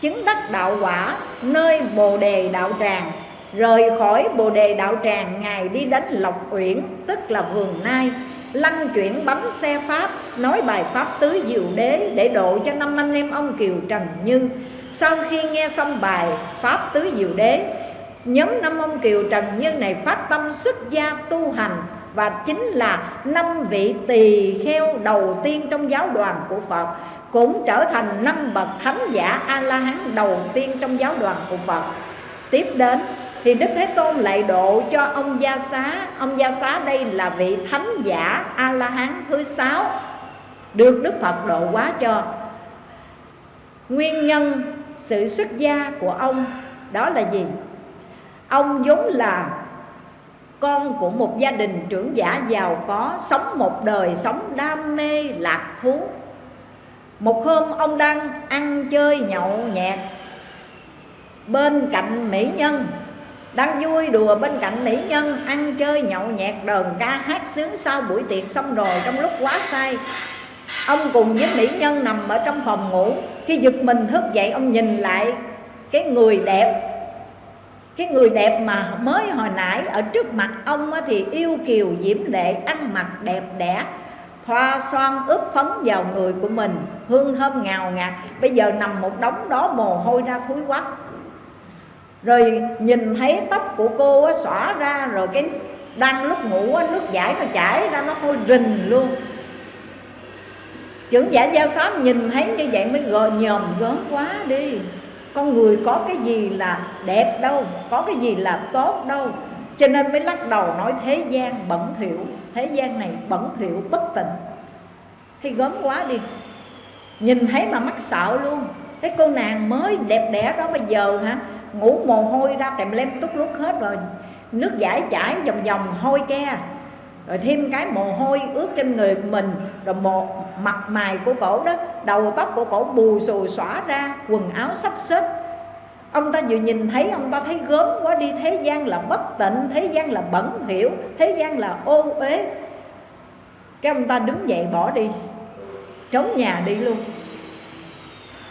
chứng đắc đạo quả nơi bồ đề đạo tràng, rời khỏi bồ đề đạo tràng ngài đi đến lộc uyển, tức là vườn nai lăn chuyển bấm xe pháp, nói bài pháp tứ diệu đế để độ cho năm anh em ông kiều trần như. Sau khi nghe xong bài pháp tứ diệu đế, nhóm năm ông kiều trần như này phát tâm xuất gia tu hành và chính là năm vị tỳ kheo đầu tiên trong giáo đoàn của Phật, cũng trở thành năm bậc thánh giả a la hán đầu tiên trong giáo đoàn của Phật. Tiếp đến thì Đức Thế Tôn lại độ cho ông Gia Xá. Ông Gia Xá đây là vị thánh giả A-la-hán thứ sáu, Được Đức Phật độ quá cho. Nguyên nhân sự xuất gia của ông đó là gì? Ông vốn là con của một gia đình trưởng giả giàu có, Sống một đời sống đam mê lạc thú. Một hôm ông đang ăn chơi nhậu nhẹt Bên cạnh mỹ nhân đang vui đùa bên cạnh mỹ nhân, ăn chơi nhậu nhẹt đờn ca hát sướng sau buổi tiệc xong rồi trong lúc quá say. Ông cùng với mỹ nhân nằm ở trong phòng ngủ, khi giật mình thức dậy, ông nhìn lại cái người đẹp. Cái người đẹp mà mới hồi nãy ở trước mặt ông thì yêu kiều diễm lệ, ăn mặc đẹp đẽ, thoa xoan ướp phấn vào người của mình, hương thơm ngào ngạt. Bây giờ nằm một đống đó, mồ hôi ra thúi quắc rồi nhìn thấy tóc của cô á, xõa ra rồi cái đang lúc ngủ á, nước giải nó chảy ra nó hôi rình luôn. Trưởng giả gia xóm nhìn thấy như vậy mới gờ nhòm gớm quá đi. Con người có cái gì là đẹp đâu có cái gì là tốt đâu. Cho nên mới lắc đầu nói thế gian bẩn thỉu thế gian này bẩn thỉu bất tịnh. Thì gớm quá đi. Nhìn thấy mà mắc sợ luôn. Cái cô nàng mới đẹp đẽ đó bây giờ hả? Ngủ mồ hôi ra tèm lem tút lúc hết rồi. Nước giải chảy vòng vòng, hôi ke. Rồi thêm cái mồ hôi ướt trên người mình, rồi một mặt mày của cổ đó, đầu tóc của cổ bù xù xõa ra, quần áo sắp xếp. Ông ta vừa nhìn thấy, ông ta thấy gớm quá đi. Thế gian là bất tịnh, thế gian là bẩn hiểu thế gian là ô uế. Cái ông ta đứng dậy bỏ đi, trốn nhà đi luôn.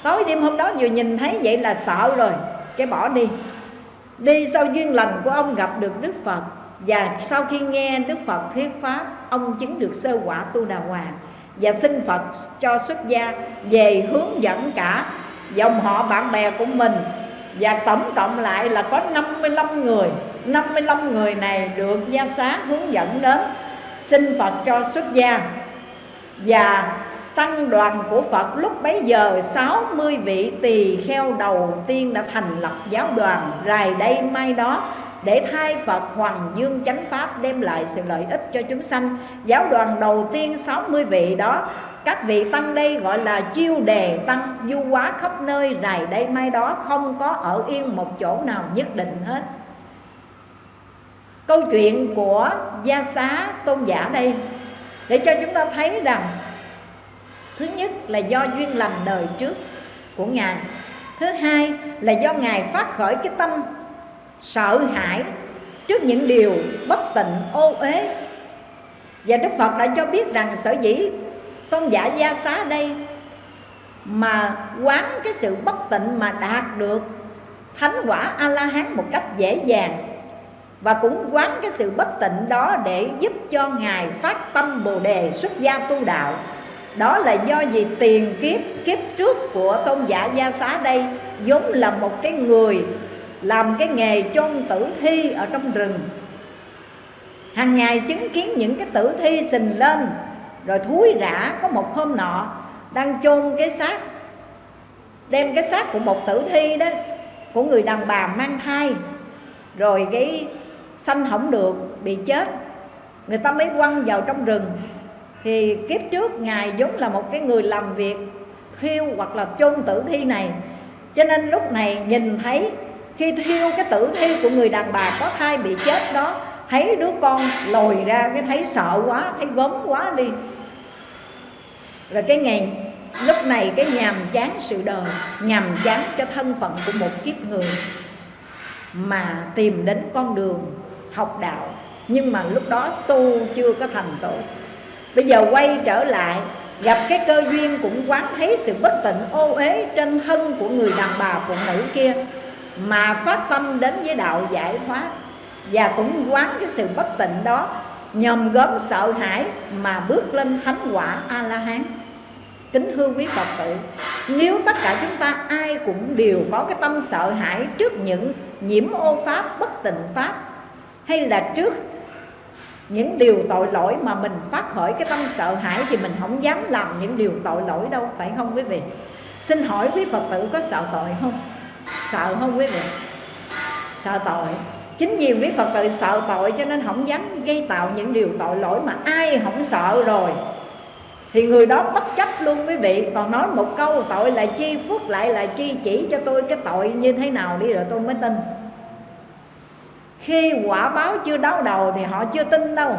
Tối đêm hôm đó vừa nhìn thấy, vậy là sợ rồi cái bỏ đi. Đi sau duyên lành của ông gặp được đức phật. Và sau khi nghe đức phật thuyết pháp, ông chứng được sơ quả tu đà hoàng và xin phật cho xuất gia về hướng dẫn cả dòng họ bạn bè của mình. Và tổng cộng lại là có 55 người. 55 người này được gia xá hướng dẫn đến xin Phật cho xuất gia. Và tăng đoàn của Phật lúc bấy giờ 60 vị tỳ kheo đầu tiên đã thành lập giáo đoàn Rài đây mai đó để thay Phật Hoàng Dương chánh Pháp đem lại sự lợi ích cho chúng sanh. Giáo đoàn đầu tiên 60 vị đó, Các vị tăng đây gọi là chiêu đề tăng du quá khắp nơi Rài đây mai đó, không có ở yên một chỗ nào nhất định hết. Câu chuyện của Gia Xá Tôn giả đây, Để cho chúng ta thấy rằng thứ nhất là do duyên lành đời trước của ngài. Thứ hai là do ngài phát khởi cái tâm sợ hãi trước những điều bất tịnh, ô uế. Và đức phật đã cho biết rằng, sở dĩ tôn giả gia xá đây mà quán cái sự bất tịnh mà đạt được thánh quả a la hán một cách dễ dàng và cũng quán cái sự bất tịnh đó để giúp cho ngài phát tâm bồ đề xuất gia tu đạo đó là do gì tiền kiếp kiếp trước của tôn giả gia xá đây vốn là một cái người làm cái nghề chôn tử thi ở trong rừng. Hàng ngày chứng kiến những cái tử thi sình lên, rồi thúi rã có một hôm nọ đang chôn cái xác, đem cái xác của một tử thi đó, của người đàn bà mang thai, rồi cái sanh không được, bị chết. Người ta mới quăng vào trong rừng thì kiếp trước ngài giống là một cái người làm việc thiêu hoặc là chôn tử thi này. Cho nên lúc này nhìn thấy khi thiêu cái tử thi của người đàn bà có thai bị chết đó, thấy đứa con lồi ra cái thấy sợ quá, thấy gớm quá đi. Rồi cái ngày, lúc này cái nhàm chán sự đời, nhàm chán cho thân phận của một kiếp người mà tìm đến con đường học đạo. Nhưng mà lúc đó tu chưa có thành tựu bây giờ quay trở lại, gặp cái cơ duyên cũng quán thấy sự bất tịnh, ô uế trên thân của người đàn bà phụ nữ kia, mà phát tâm đến với đạo giải thoát. Và cũng quán cái sự bất tịnh đó, nhòm gớm sợ hãi mà bước lên thánh quả a la hán kính thưa quý phật tử, nếu tất cả chúng ta ai cũng đều có cái tâm sợ hãi trước những nhiễm ô pháp, bất tịnh pháp, hay là trước những điều tội lỗi mà mình phát khởi cái tâm sợ hãi thì mình không dám làm những điều tội lỗi đâu, phải không quý vị? Xin hỏi quý phật tử có sợ tội không? Sợ không quý vị? Sợ tội. Chính vì quý phật tử sợ tội cho nên không dám gây tạo những điều tội lỗi mà ai không sợ rồi. Thì người đó bất chấp luôn quý vị. Còn nói một câu, tội là chi? Phước lại là chi? Chỉ cho tôi cái tội như thế nào đi rồi tôi mới tin khi quả báo chưa đau đầu thì họ chưa tin đâu.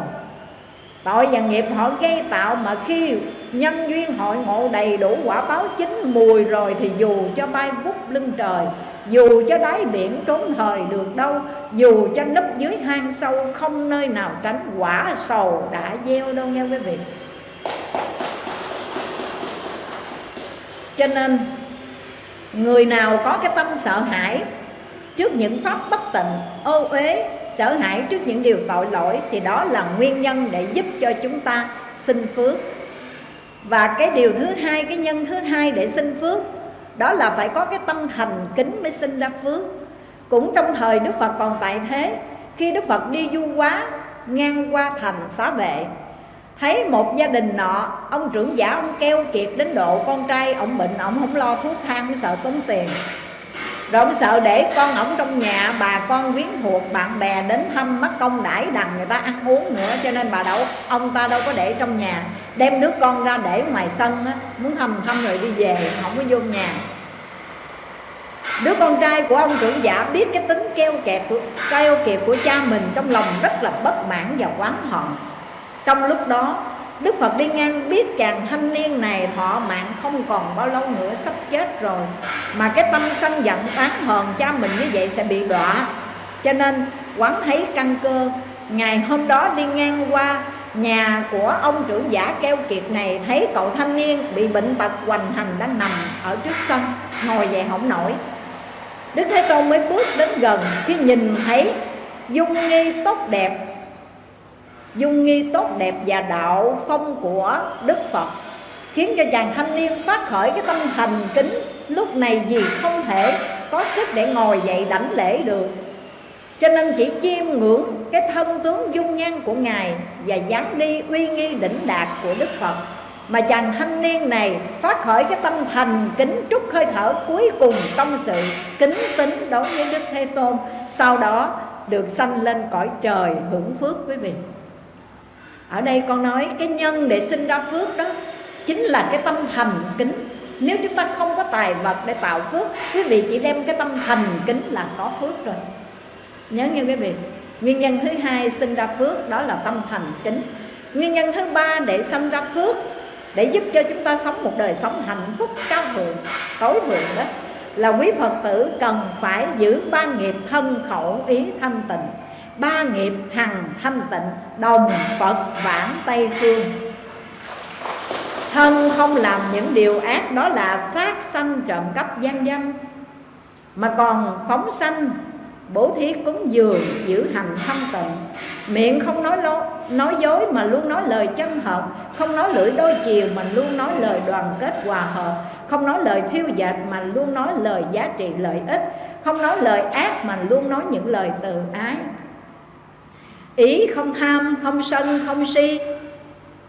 Tội và nghiệp họ gây tạo mà khi nhân duyên hội ngộ đầy đủ quả báo chín mùi rồi thì dù cho bay vút lưng trời, dù cho đáy biển trốn thời được đâu, dù cho nấp dưới hang sâu không nơi nào tránh quả sầu đã gieo đâu nha quý vị. Cho nên, người nào có cái tâm sợ hãi trước những pháp bất tịnh ô uế, sợ hãi trước những điều tội lỗi thì đó là nguyên nhân để giúp cho chúng ta sinh phước. Và cái điều thứ hai, cái nhân thứ hai để sinh phước, đó là phải có cái tâm thành kính mới sinh ra phước. Cũng trong thời đức phật còn tại thế, khi đức phật đi du quá, ngang qua thành xá vệ, thấy một gia đình nọ, ông trưởng giả, ông keo kiệt đến độ con trai, ông bệnh, ông không lo thuốc thang sợ tốn tiền rồi ông sợ để con ổng trong nhà, bà con quyến thuộc, bạn bè đến thăm mất công đãi đằng người ta ăn uống nữa, cho nên bà đâu, ông ta đâu có để trong nhà. Đem đứa con ra để ngoài sân á, muốn thăm thăm rồi đi về, không có vô nhà. Đứa con trai của ông trưởng giả biết cái tính keo kẹt của, keo kiệt của cha mình trong lòng rất là bất mãn và oán hận. Trong lúc đó Đức Phật đi ngang biết chàng thanh niên này thọ mạng không còn bao lâu nữa, sắp chết rồi. Mà cái tâm sân giận oán hờn cha mình như vậy sẽ bị đọa. Cho nên, quán thấy căn cơ, Ngày hôm đó đi ngang qua nhà của ông trưởng giả keo kiệt này, Thấy cậu thanh niên bị bệnh tật hoành hành đang nằm ở trước sân, Ngồi dậy không nổi. Đức Thế Tôn mới bước đến gần Khi nhìn thấy dung nghi tốt đẹp dung nghi tốt đẹp và đạo phong của Đức Phật, khiến cho chàng thanh niên phát khởi cái tâm thành kính lúc này vì không thể có sức để ngồi dậy đảnh lễ được. Cho nên chỉ chiêm ngưỡng cái thân tướng dung nhan của ngài và dáng đi uy nghi đỉnh đạt của đức phật, mà chàng thanh niên này phát khởi cái tâm thành kính trút hơi thở cuối cùng trong sự kính tính đối với đức thế tôn, sau đó được sanh lên cõi trời hưởng phước quý vị ở đây con nói cái nhân để sinh ra phước đó chính là cái tâm thành kính. Nếu chúng ta không có tài vật để tạo phước, quý vị chỉ đem cái tâm thành kính là có phước rồi. Nhớ nghe quý vị. Nguyên nhân thứ hai sinh ra phước đó là tâm thành kính. Nguyên nhân thứ ba để sinh ra phước, để giúp cho chúng ta sống một đời sống hạnh phúc, cao thượng, tối thượng đó, là quý phật tử cần phải giữ ba nghiệp thân khẩu ý thanh tịnh ba nghiệp hằng thanh tịnh đồng phật vãng tây phương. Thân không làm những điều ác đó là sát sanh trộm cắp gian dâm. Mà còn phóng sanh bố thí cúng dường giữ hành thanh tịnh. Miệng không nói lố, nói dối mà luôn nói lời chân hợp. Không nói lưỡi đôi chiều mà luôn nói lời đoàn kết hòa hợp. Không nói lời thiêu dệt mà luôn nói lời giá trị lợi ích. Không nói lời ác mà luôn nói những lời từ ái ý không tham, không sân, không si.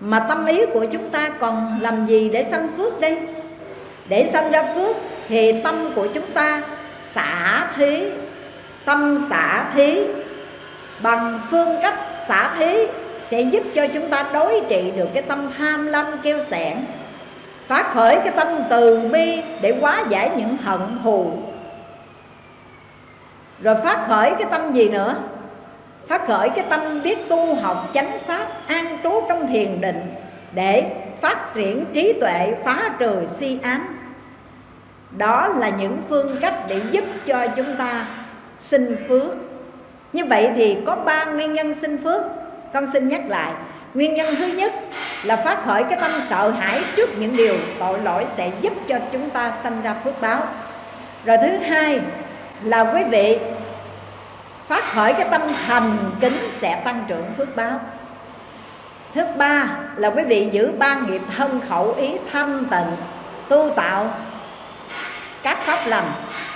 Mà tâm ý của chúng ta còn làm gì để sanh phước đây? Để sanh ra phước thì tâm của chúng ta xả thí, tâm xả thí. Bằng phương cách xả thí sẽ giúp cho chúng ta đối trị được cái tâm tham lam kêu sẻn phát khởi cái tâm từ bi để hóa giải những hận thù. Rồi phát khởi cái tâm gì nữa? Phát khởi cái tâm biết tu học chánh pháp an trú trong thiền định để phát triển trí tuệ, phá trừ si ám. Đó là những phương cách để giúp cho chúng ta sinh phước. Như vậy thì có ba nguyên nhân sinh phước. Con xin nhắc lại. Nguyên nhân thứ nhất là phát khởi cái tâm sợ hãi trước những điều tội lỗi sẽ giúp cho chúng ta sanh ra phước báo. Rồi thứ hai là quý vị phát khởi cái tâm thành kính sẽ tăng trưởng phước báo. Thứ ba là quý vị giữ ba nghiệp thân khẩu ý thanh tịnh tu tạo các pháp lành.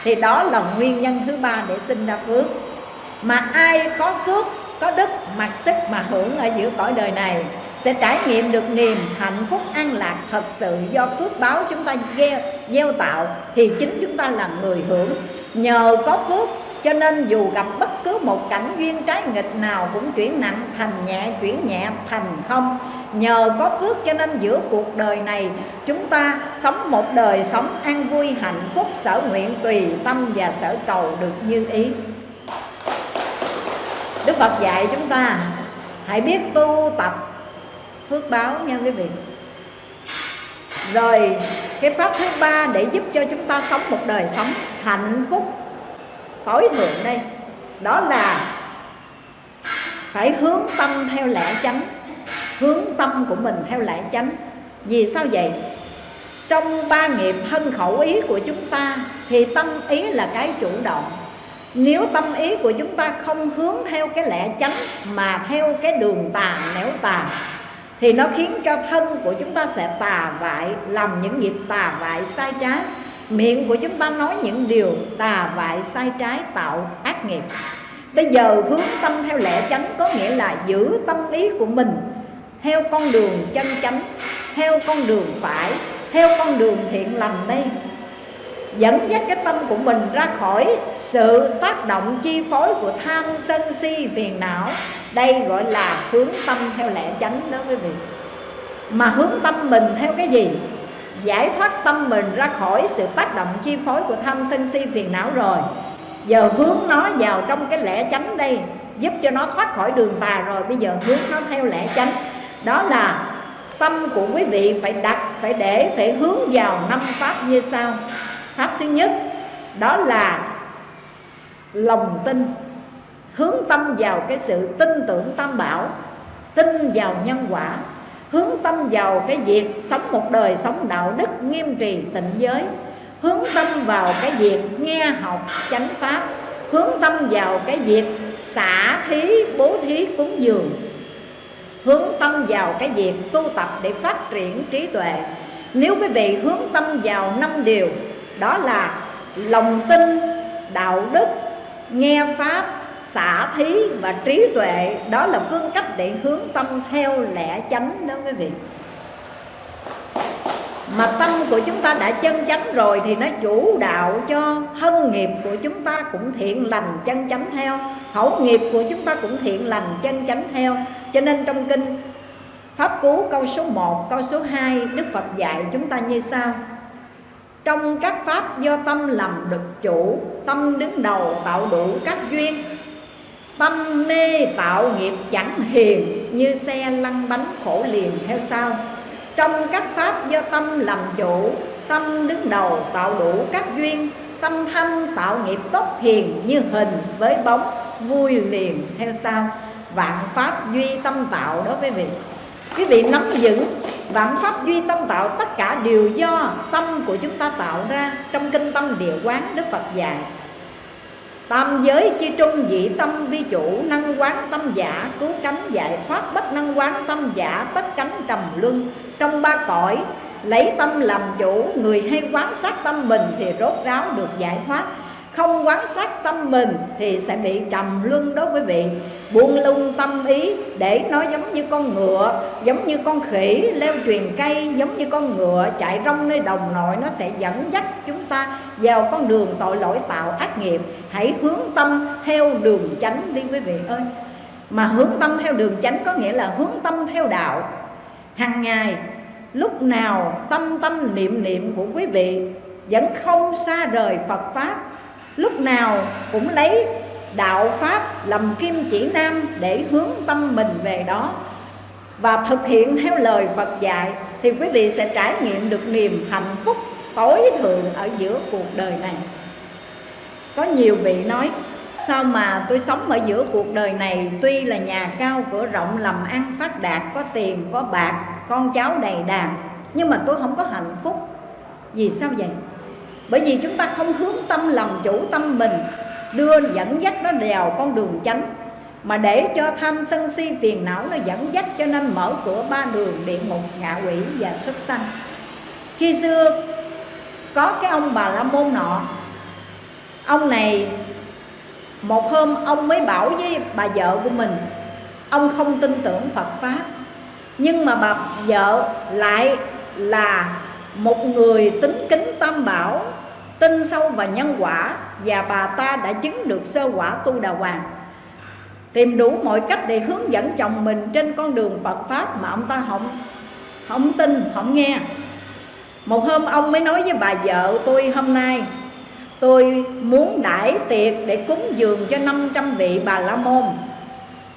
Thì đó là nguyên nhân thứ ba để sinh ra phước. Mà ai có phước có đức mặc sức mà hưởng ở giữa cõi đời này sẽ trải nghiệm được niềm hạnh phúc an lạc thật sự do phước báo chúng ta gieo, gieo tạo. Thì chính chúng ta là người hưởng. Nhờ có phước cho nên dù gặp bất cứ một cảnh duyên trái nghịch nào cũng chuyển nặng thành nhẹ, chuyển nhẹ thành không. Nhờ có phước cho nên giữa cuộc đời này, chúng ta sống một đời sống an vui, hạnh phúc, sở nguyện tùy tâm và sở cầu được như ý. Đức Phật dạy chúng ta, hãy biết tu tập. Phước báo nha quý vị. Rồi, cái pháp thứ ba để giúp cho chúng ta sống một đời sống hạnh phúc tối thượng đây. Đó là phải hướng tâm theo lẽ chánh, hướng tâm của mình theo lẽ chánh. Vì sao vậy? Trong ba nghiệp thân khẩu ý của chúng ta thì tâm ý là cái chủ động. Nếu tâm ý của chúng ta không hướng theo cái lẽ chánh mà theo cái đường tà nẻo tà thì nó khiến cho thân của chúng ta sẽ tà vại, làm những nghiệp tà vại sai trái miệng của chúng ta nói những điều tà vại sai trái, tạo ác nghiệp. Bây giờ hướng tâm theo lẽ chánh có nghĩa là giữ tâm ý của mình theo con đường chân chánh, theo con đường phải, theo con đường thiện lành đây. Dẫn dắt cái tâm của mình ra khỏi sự tác động chi phối của tham sân si phiền não. Đây gọi là hướng tâm theo lẽ chánh đó quý vị. Mà hướng tâm mình theo cái gì? Giải thoát tâm mình ra khỏi sự tác động chi phối của tham sân si phiền não rồi. Giờ hướng nó vào trong cái lẽ chánh đây, giúp cho nó thoát khỏi đường tà rồi. Bây giờ hướng nó theo lẽ chánh. Đó là tâm của quý vị phải đặt, phải để, phải hướng vào năm pháp như sau. Pháp thứ nhất, đó là lòng tin. Hướng tâm vào cái sự tin tưởng tam bảo, tin vào nhân quả hướng tâm vào cái việc sống một đời sống đạo đức nghiêm trì tịnh giới, hướng tâm vào cái việc nghe học chánh pháp, hướng tâm vào cái việc xả thí, bố thí cúng dường, hướng tâm vào cái việc tu tập để phát triển trí tuệ. Nếu quý vị hướng tâm vào năm điều, đó là lòng tin, đạo đức, nghe pháp xả thí và trí tuệ đó là phương cách để hướng tâm theo lẽ chánh đó quý vị. Mà tâm của chúng ta đã chân chánh rồi thì nó chủ đạo cho thân nghiệp của chúng ta cũng thiện lành chân chánh theo khẩu nghiệp của chúng ta cũng thiện lành chân chánh theo. Cho nên trong kinh Pháp Cú câu số 1, câu số 2 Đức Phật dạy chúng ta như sau. Trong các pháp do tâm làm được chủ Tâm đứng đầu tạo đủ các duyên Tâm mê tạo nghiệp chẳng hiền, Như xe lăn bánh khổ liền theo sau. Trong các pháp do tâm làm chủ, Tâm đứng đầu tạo đủ các duyên. Tâm thanh tạo nghiệp tốt hiền Như hình với bóng, vui liền theo sau. Vạn pháp duy tâm tạo đó quý vị. Quý vị nắm vững Vạn pháp duy tâm tạo Tất cả đều do tâm của chúng ta tạo ra Trong kinh tâm địa quán Đức Phật dạy. Tam giới chi trung dị tâm vi chủ, Năng quán tâm giả, cứu cánh giải thoát Bất năng quán tâm giả, tất cánh trầm luân. Trong ba cõi, lấy tâm làm chủ, Người hay quán sát tâm mình thì rốt ráo được giải thoát không quán sát tâm mình thì sẽ bị trầm luân đó quý vị. Buông lung tâm ý để nó giống như con ngựa, giống như con khỉ, leo truyền cây, giống như con ngựa, chạy rong nơi đồng nội, nó sẽ dẫn dắt chúng ta vào con đường tội lỗi tạo ác nghiệp. Hãy hướng tâm theo đường chánh đi quý vị ơi. Mà hướng tâm theo đường chánh có nghĩa là hướng tâm theo đạo. Hàng ngày, lúc nào tâm tâm niệm niệm của quý vị vẫn không xa rời Phật Pháp lúc nào cũng lấy đạo Pháp làm kim chỉ nam để hướng tâm mình về đó. Và thực hiện theo lời Phật dạy, thì quý vị sẽ trải nghiệm được niềm hạnh phúc tối thượng ở giữa cuộc đời này. Có nhiều vị nói, sao mà tôi sống ở giữa cuộc đời này? Tuy là nhà cao cửa rộng, làm ăn phát đạt, có tiền, có bạc, con cháu đầy đàn, nhưng mà tôi không có hạnh phúc. Vì sao vậy? Bởi vì chúng ta không hướng tâm làm chủ tâm mình, đưa dẫn dắt nó vào con đường chánh. Mà để cho tham sân si phiền não nó dẫn dắt cho nên mở cửa ba đường địa ngục, ngạ quỷ và súc sanh. Khi xưa, có cái ông bà la môn nọ, ông này, một hôm ông mới bảo với bà vợ của mình, ông không tin tưởng phật pháp, nhưng mà bà vợ lại là một người tính kính tam bảo, tin sâu vào nhân quả, và bà ta đã chứng được sơ quả tu đà hoàng. Tìm đủ mọi cách để hướng dẫn chồng mình trên con đường Phật pháp mà ông ta không không tin, không nghe. Một hôm ông mới nói với bà vợ tôi hôm nay, tôi muốn đãi tiệc để cúng dường cho 500 vị bà la môn.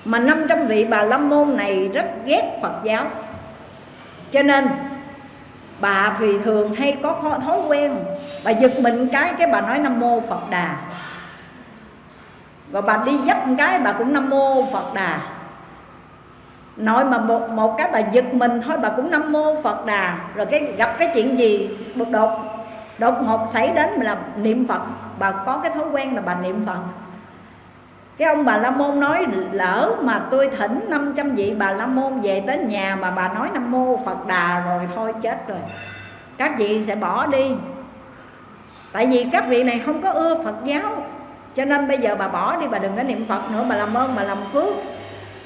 Mà 500 vị bà la môn này rất ghét Phật giáo. Cho nên bà thì thường hay có thói quen. Bà giật mình cái cái bà nói nam mô phật đà. Rồi bà đi dắt một cái bà cũng nam mô phật đà. Nói mà một, một cái bà giật mình thôi bà cũng nam mô phật đà. Rồi cái gặp cái chuyện gì đột đột ngột xảy đến là niệm phật. Bà có cái thói quen là bà niệm phật cái ông bà la môn nói, lỡ mà tôi thỉnh 500 vị bà la môn về tới nhà mà bà nói nam mô phật đà rồi thôi chết rồi. Các vị sẽ bỏ đi. Tại vì các vị này không có ưa phật giáo, cho nên bây giờ bà bỏ đi, bà đừng có niệm phật nữa, bà làm ơn, bà làm phước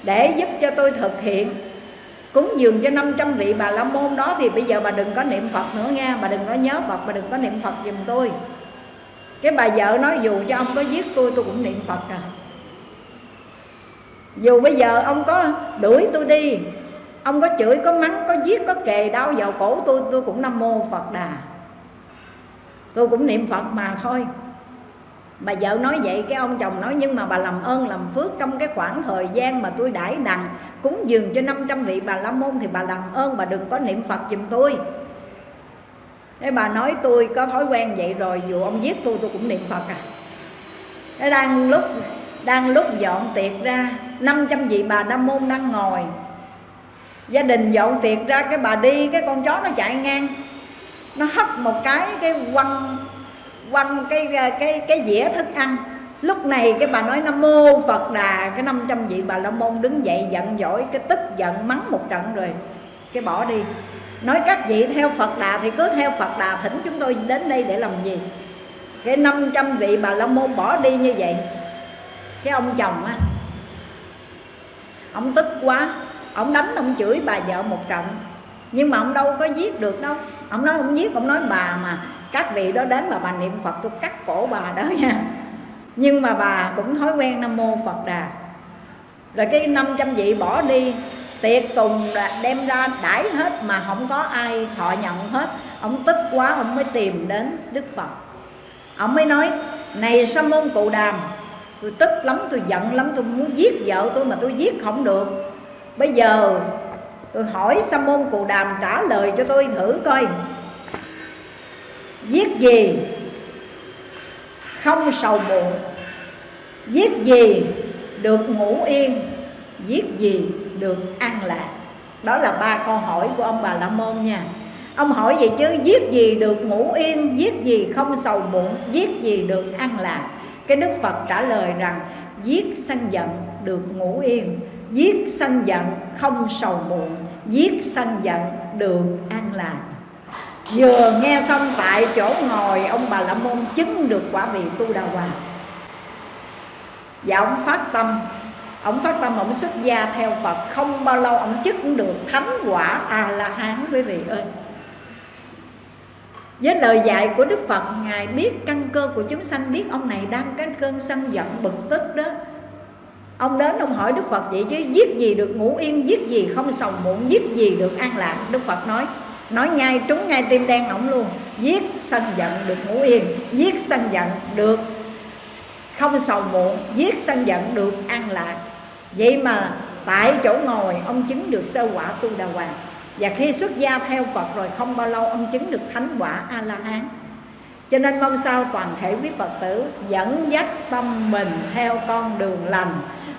để giúp cho tôi thực hiện. Cúng dường cho 500 vị bà la môn đó thì bây giờ bà đừng có niệm phật nữa nha, bà đừng có nhớ phật, bà đừng có niệm phật giùm tôi. Cái bà vợ nói, dù cho ông có giết tôi tôi cũng niệm phật à dù bây giờ ông có đuổi tôi đi, ông có chửi, có mắng, có giết, có kề đau vào cổ tôi tôi cũng nam mô phật đà. Tôi cũng niệm phật mà thôi. Bà vợ nói vậy, cái ông chồng nói, nhưng mà bà làm ơn, làm phước trong cái khoảng thời gian mà tôi đãi đằng, cúng dường cho 500 vị bà la môn thì bà làm ơn, bà đừng có niệm phật giùm tôi. Thế bà nói, tôi có thói quen vậy rồi, Dù ông giết tôi tôi cũng niệm Phật à. Thế đang lúc đang lúc dọn tiệc ra 500 vị bà Nam Môn đang ngồi. Gia đình dọn tiệc ra, cái bà đi, Cái con chó nó chạy ngang. Nó hất một cái cái quăng Quăng cái cái cái dĩa thức ăn. Lúc này cái bà nói, Nam Mô Phật Đà. Cái 500 vị bà La Môn đứng dậy giận dỗi, Cái tức giận mắng một trận rồi, Cái bỏ đi. Nói các vị theo Phật Đà thì cứ theo Phật Đà Thỉnh chúng tôi đến đây để làm gì? Cái 500 vị bà La Môn bỏ đi như vậy cái ông chồng á, ông tức quá, ông đánh ông chửi bà vợ một trận. Nhưng mà ông đâu có giết được đâu. Ông nói ông giết, ông nói bà mà các vị đó đến mà bà niệm phật, tôi cắt cổ bà đó nha. Nhưng mà bà cũng thói quen nam mô phật đà. Rồi cái 500 vị bỏ đi, tiệc tùng đem ra đãi hết mà không có ai thọ nhận hết. Ông tức quá, ông mới tìm đến đức phật. Ông mới nói, này sa môn cụ đàm tôi tức lắm, tôi giận lắm, tôi muốn giết vợ tôi mà tôi giết không được. Bây giờ tôi hỏi sa môn cù đàm trả lời cho tôi thử coi. Giết gì? Không sầu muộn. Giết gì? Được ngủ yên. Giết gì? Được an lạc. Đó là ba câu hỏi của ông bà la môn nha. Ông hỏi vậy chứ, giết gì được ngủ yên, giết gì không sầu muộn, giết gì được an lạc? Cái đức phật trả lời rằng, giết sân giận được ngủ yên, giết sân giận không sầu muộn, giết sân giận được an lạc vừa nghe xong tại chỗ ngồi, ông bà la môn chứng được quả vị tu đà hoàng và ông phát tâm, ông phát tâm, ông xuất gia theo phật. Không bao lâu ông chức cũng được thánh quả a la hán, quý vị ơi với lời dạy của đức phật, ngài biết căn cơ của chúng sanh biết ông này đang cái cơn sân giận bực tức đó. Ông đến ông hỏi đức phật vậy chứ, giết gì được ngủ yên, giết gì không sầu muộn, giết gì được an lạc? Đức phật nói nói ngay, trúng ngay tim đen ổng luôn. Giết sân giận được ngủ yên, giết sân giận được không sầu muộn, giết sân giận được an lạc. Vậy mà tại chỗ ngồi, ông chứng được sơ quả tu đà hoàng và khi xuất gia theo Phật rồi không bao lâu ông chứng được thánh quả A La Hán. Cho nên mong sao toàn thể quý Phật tử dẫn dắt tâm mình theo con đường lành.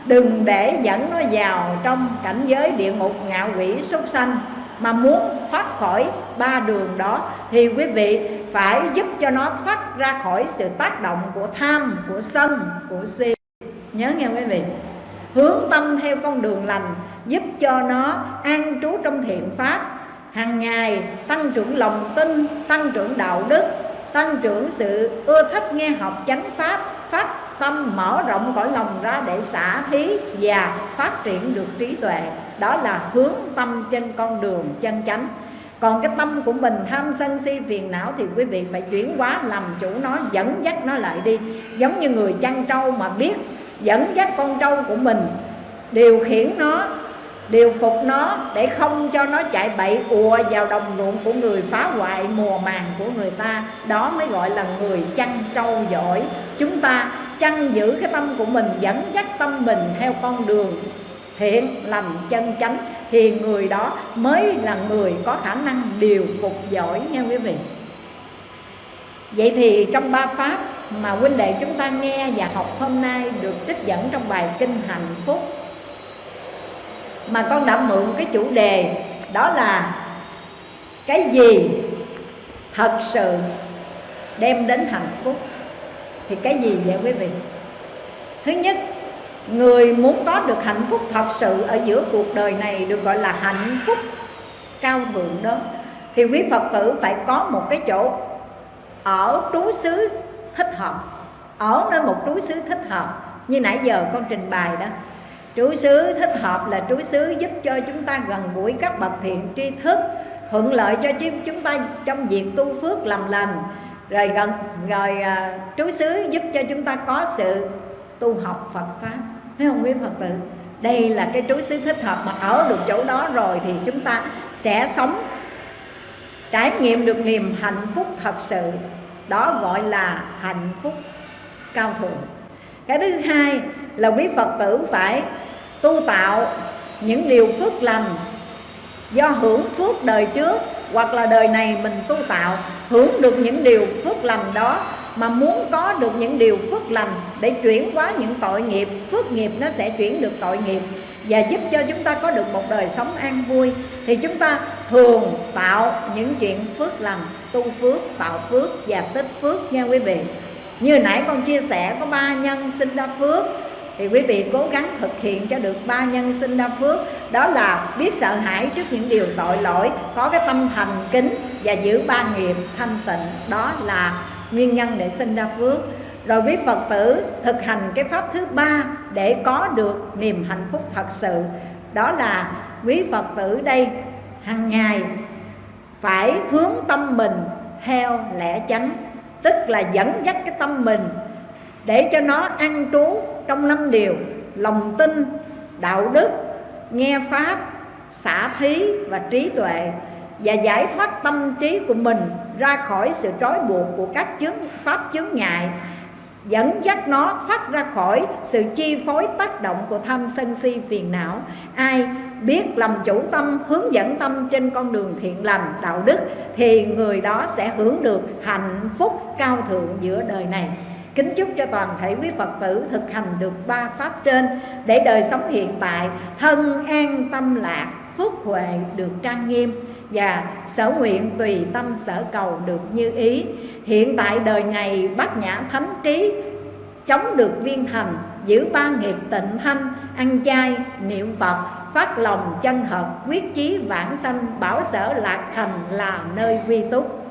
Đừng để dẫn nó vào trong cảnh giới địa ngục ngạo quỷ súc sanh Mà muốn thoát khỏi ba đường đó Thì quý vị phải giúp cho nó thoát ra khỏi sự tác động của tham, của sân, của si. Nhớ nghe quý vị. Hướng tâm theo con đường lành giúp cho nó an trú trong thiện pháp. Hàng ngày, tăng trưởng lòng tin, tăng trưởng đạo đức, tăng trưởng sự ưa thích nghe học chánh pháp, phát tâm mở rộng cõi lòng ra để xả thí và phát triển được trí tuệ. Đó là hướng tâm trên con đường chân chánh. Còn cái tâm của mình tham sân si phiền não thì quý vị phải chuyển hóa làm chủ nó, dẫn dắt nó lại đi. Giống như người chăn trâu mà biết dẫn dắt con trâu của mình, điều khiển nó điều phục nó để không cho nó chạy bậy ùa vào đồng ruộng của người phá hoại, mùa màng của người ta. Đó mới gọi là người chăn trâu giỏi. Chúng ta chăn giữ cái tâm của mình, dẫn dắt tâm mình theo con đường thiện lành chân chánh, thì người đó mới là người có khả năng điều phục giỏi nha quý vị. Vậy thì trong ba pháp mà huynh đệ chúng ta nghe và học hôm nay được trích dẫn trong bài kinh hạnh phúc mà con đã mượn cái chủ đề đó là cái gì thật sự đem đến hạnh phúc? Thì cái gì vậy quý vị? Thứ nhất, người muốn có được hạnh phúc thật sự ở giữa cuộc đời này được gọi là hạnh phúc cao thượng đó, thì quý phật tử phải có một cái chỗ ở trú xứ thích hợp, ở nơi một trú xứ thích hợp. Như nãy giờ con trình bày đó chú xứ thích hợp là chú xứ giúp cho chúng ta gần gũi các bậc thiện tri thức, thuận lợi cho chúng ta trong việc tu phước làm lành. Rồi gần, rồi à, chú xứ giúp cho chúng ta có sự tu học Phật pháp. Thấy không quý Phật tử? Đây là cái trú xứ thích hợp mà ở được chỗ đó rồi thì chúng ta sẽ sống, trải nghiệm được niềm hạnh phúc thật sự. Đó gọi là hạnh phúc cao thượng. Cái thứ hai là quý phật tử phải tu tạo những điều phước lành do hưởng phước đời trước hoặc là đời này mình tu tạo, hưởng được những điều phước lành đó mà muốn có được những điều phước lành để chuyển hóa những tội nghiệp, phước nghiệp nó sẽ chuyển được tội nghiệp và giúp cho chúng ta có được một đời sống an vui, thì chúng ta thường tạo những chuyện phước lành, tu phước, tạo phước và tích phước nha quý vị. Như nãy con chia sẻ có ba nhân sinh ra phước thì quý vị cố gắng thực hiện cho được ba nhân sinh ra phước. Đó là biết sợ hãi trước những điều tội lỗi, có cái tâm thành kính và giữ ba nghiệp thanh tịnh. Đó là nguyên nhân để sinh ra phước. Rồi quý Phật tử thực hành cái pháp thứ ba để có được niềm hạnh phúc thật sự. Đó là quý Phật tử đây hàng ngày phải hướng tâm mình theo lẽ chánh, tức là dẫn dắt cái tâm mình để cho nó ăn trú trong năm điều, lòng tin, đạo đức, nghe pháp, xả thí và trí tuệ và giải thoát tâm trí của mình ra khỏi sự trói buộc của các chướng, pháp chướng ngại, dẫn dắt nó thoát ra khỏi sự chi phối tác động của tham sân si phiền não. Ai biết làm chủ tâm, hướng dẫn tâm trên con đường thiện lành, đạo đức thì người đó sẽ hưởng được hạnh phúc cao thượng giữa đời này kính chúc cho toàn thể quý phật tử thực hành được ba pháp trên để đời sống hiện tại, thân an, tâm lạc, phước huệ được trang nghiêm. Và sở nguyện tùy tâm sở cầu được như ý. Hiện tại đời này, bát nhã thánh trí chống được viên thành, giữ ba nghiệp tịnh thanh, ăn chay, niệm phật, phát lòng chân hợp, quyết chí vãng sanh, bảo sở lạc thành là nơi quy túc.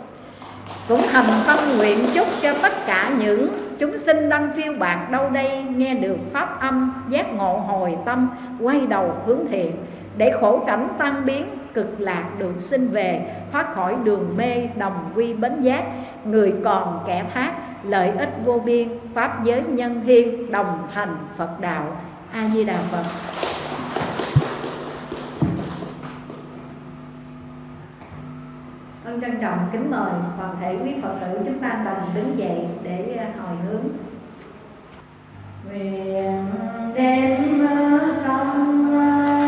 Cũng thành tâm nguyện chúc cho tất cả những chúng sinh đang phiêu bạc đâu đây, nghe được pháp âm, giác ngộ hồi tâm, quay đầu hướng thiện. Để khổ cảnh tan biến, cực lạc được sinh về, thoát khỏi đường mê, đồng quy bến giác. Người còn kẻ thác, lợi ích vô biên, pháp giới nhân thiên đồng thành phật đạo. A di đà phật. Xin trân trọng, kính mời toàn thể quý Phật tử chúng ta đồng đứng dậy để à, hồi hướng. Nguyện à, đem à, công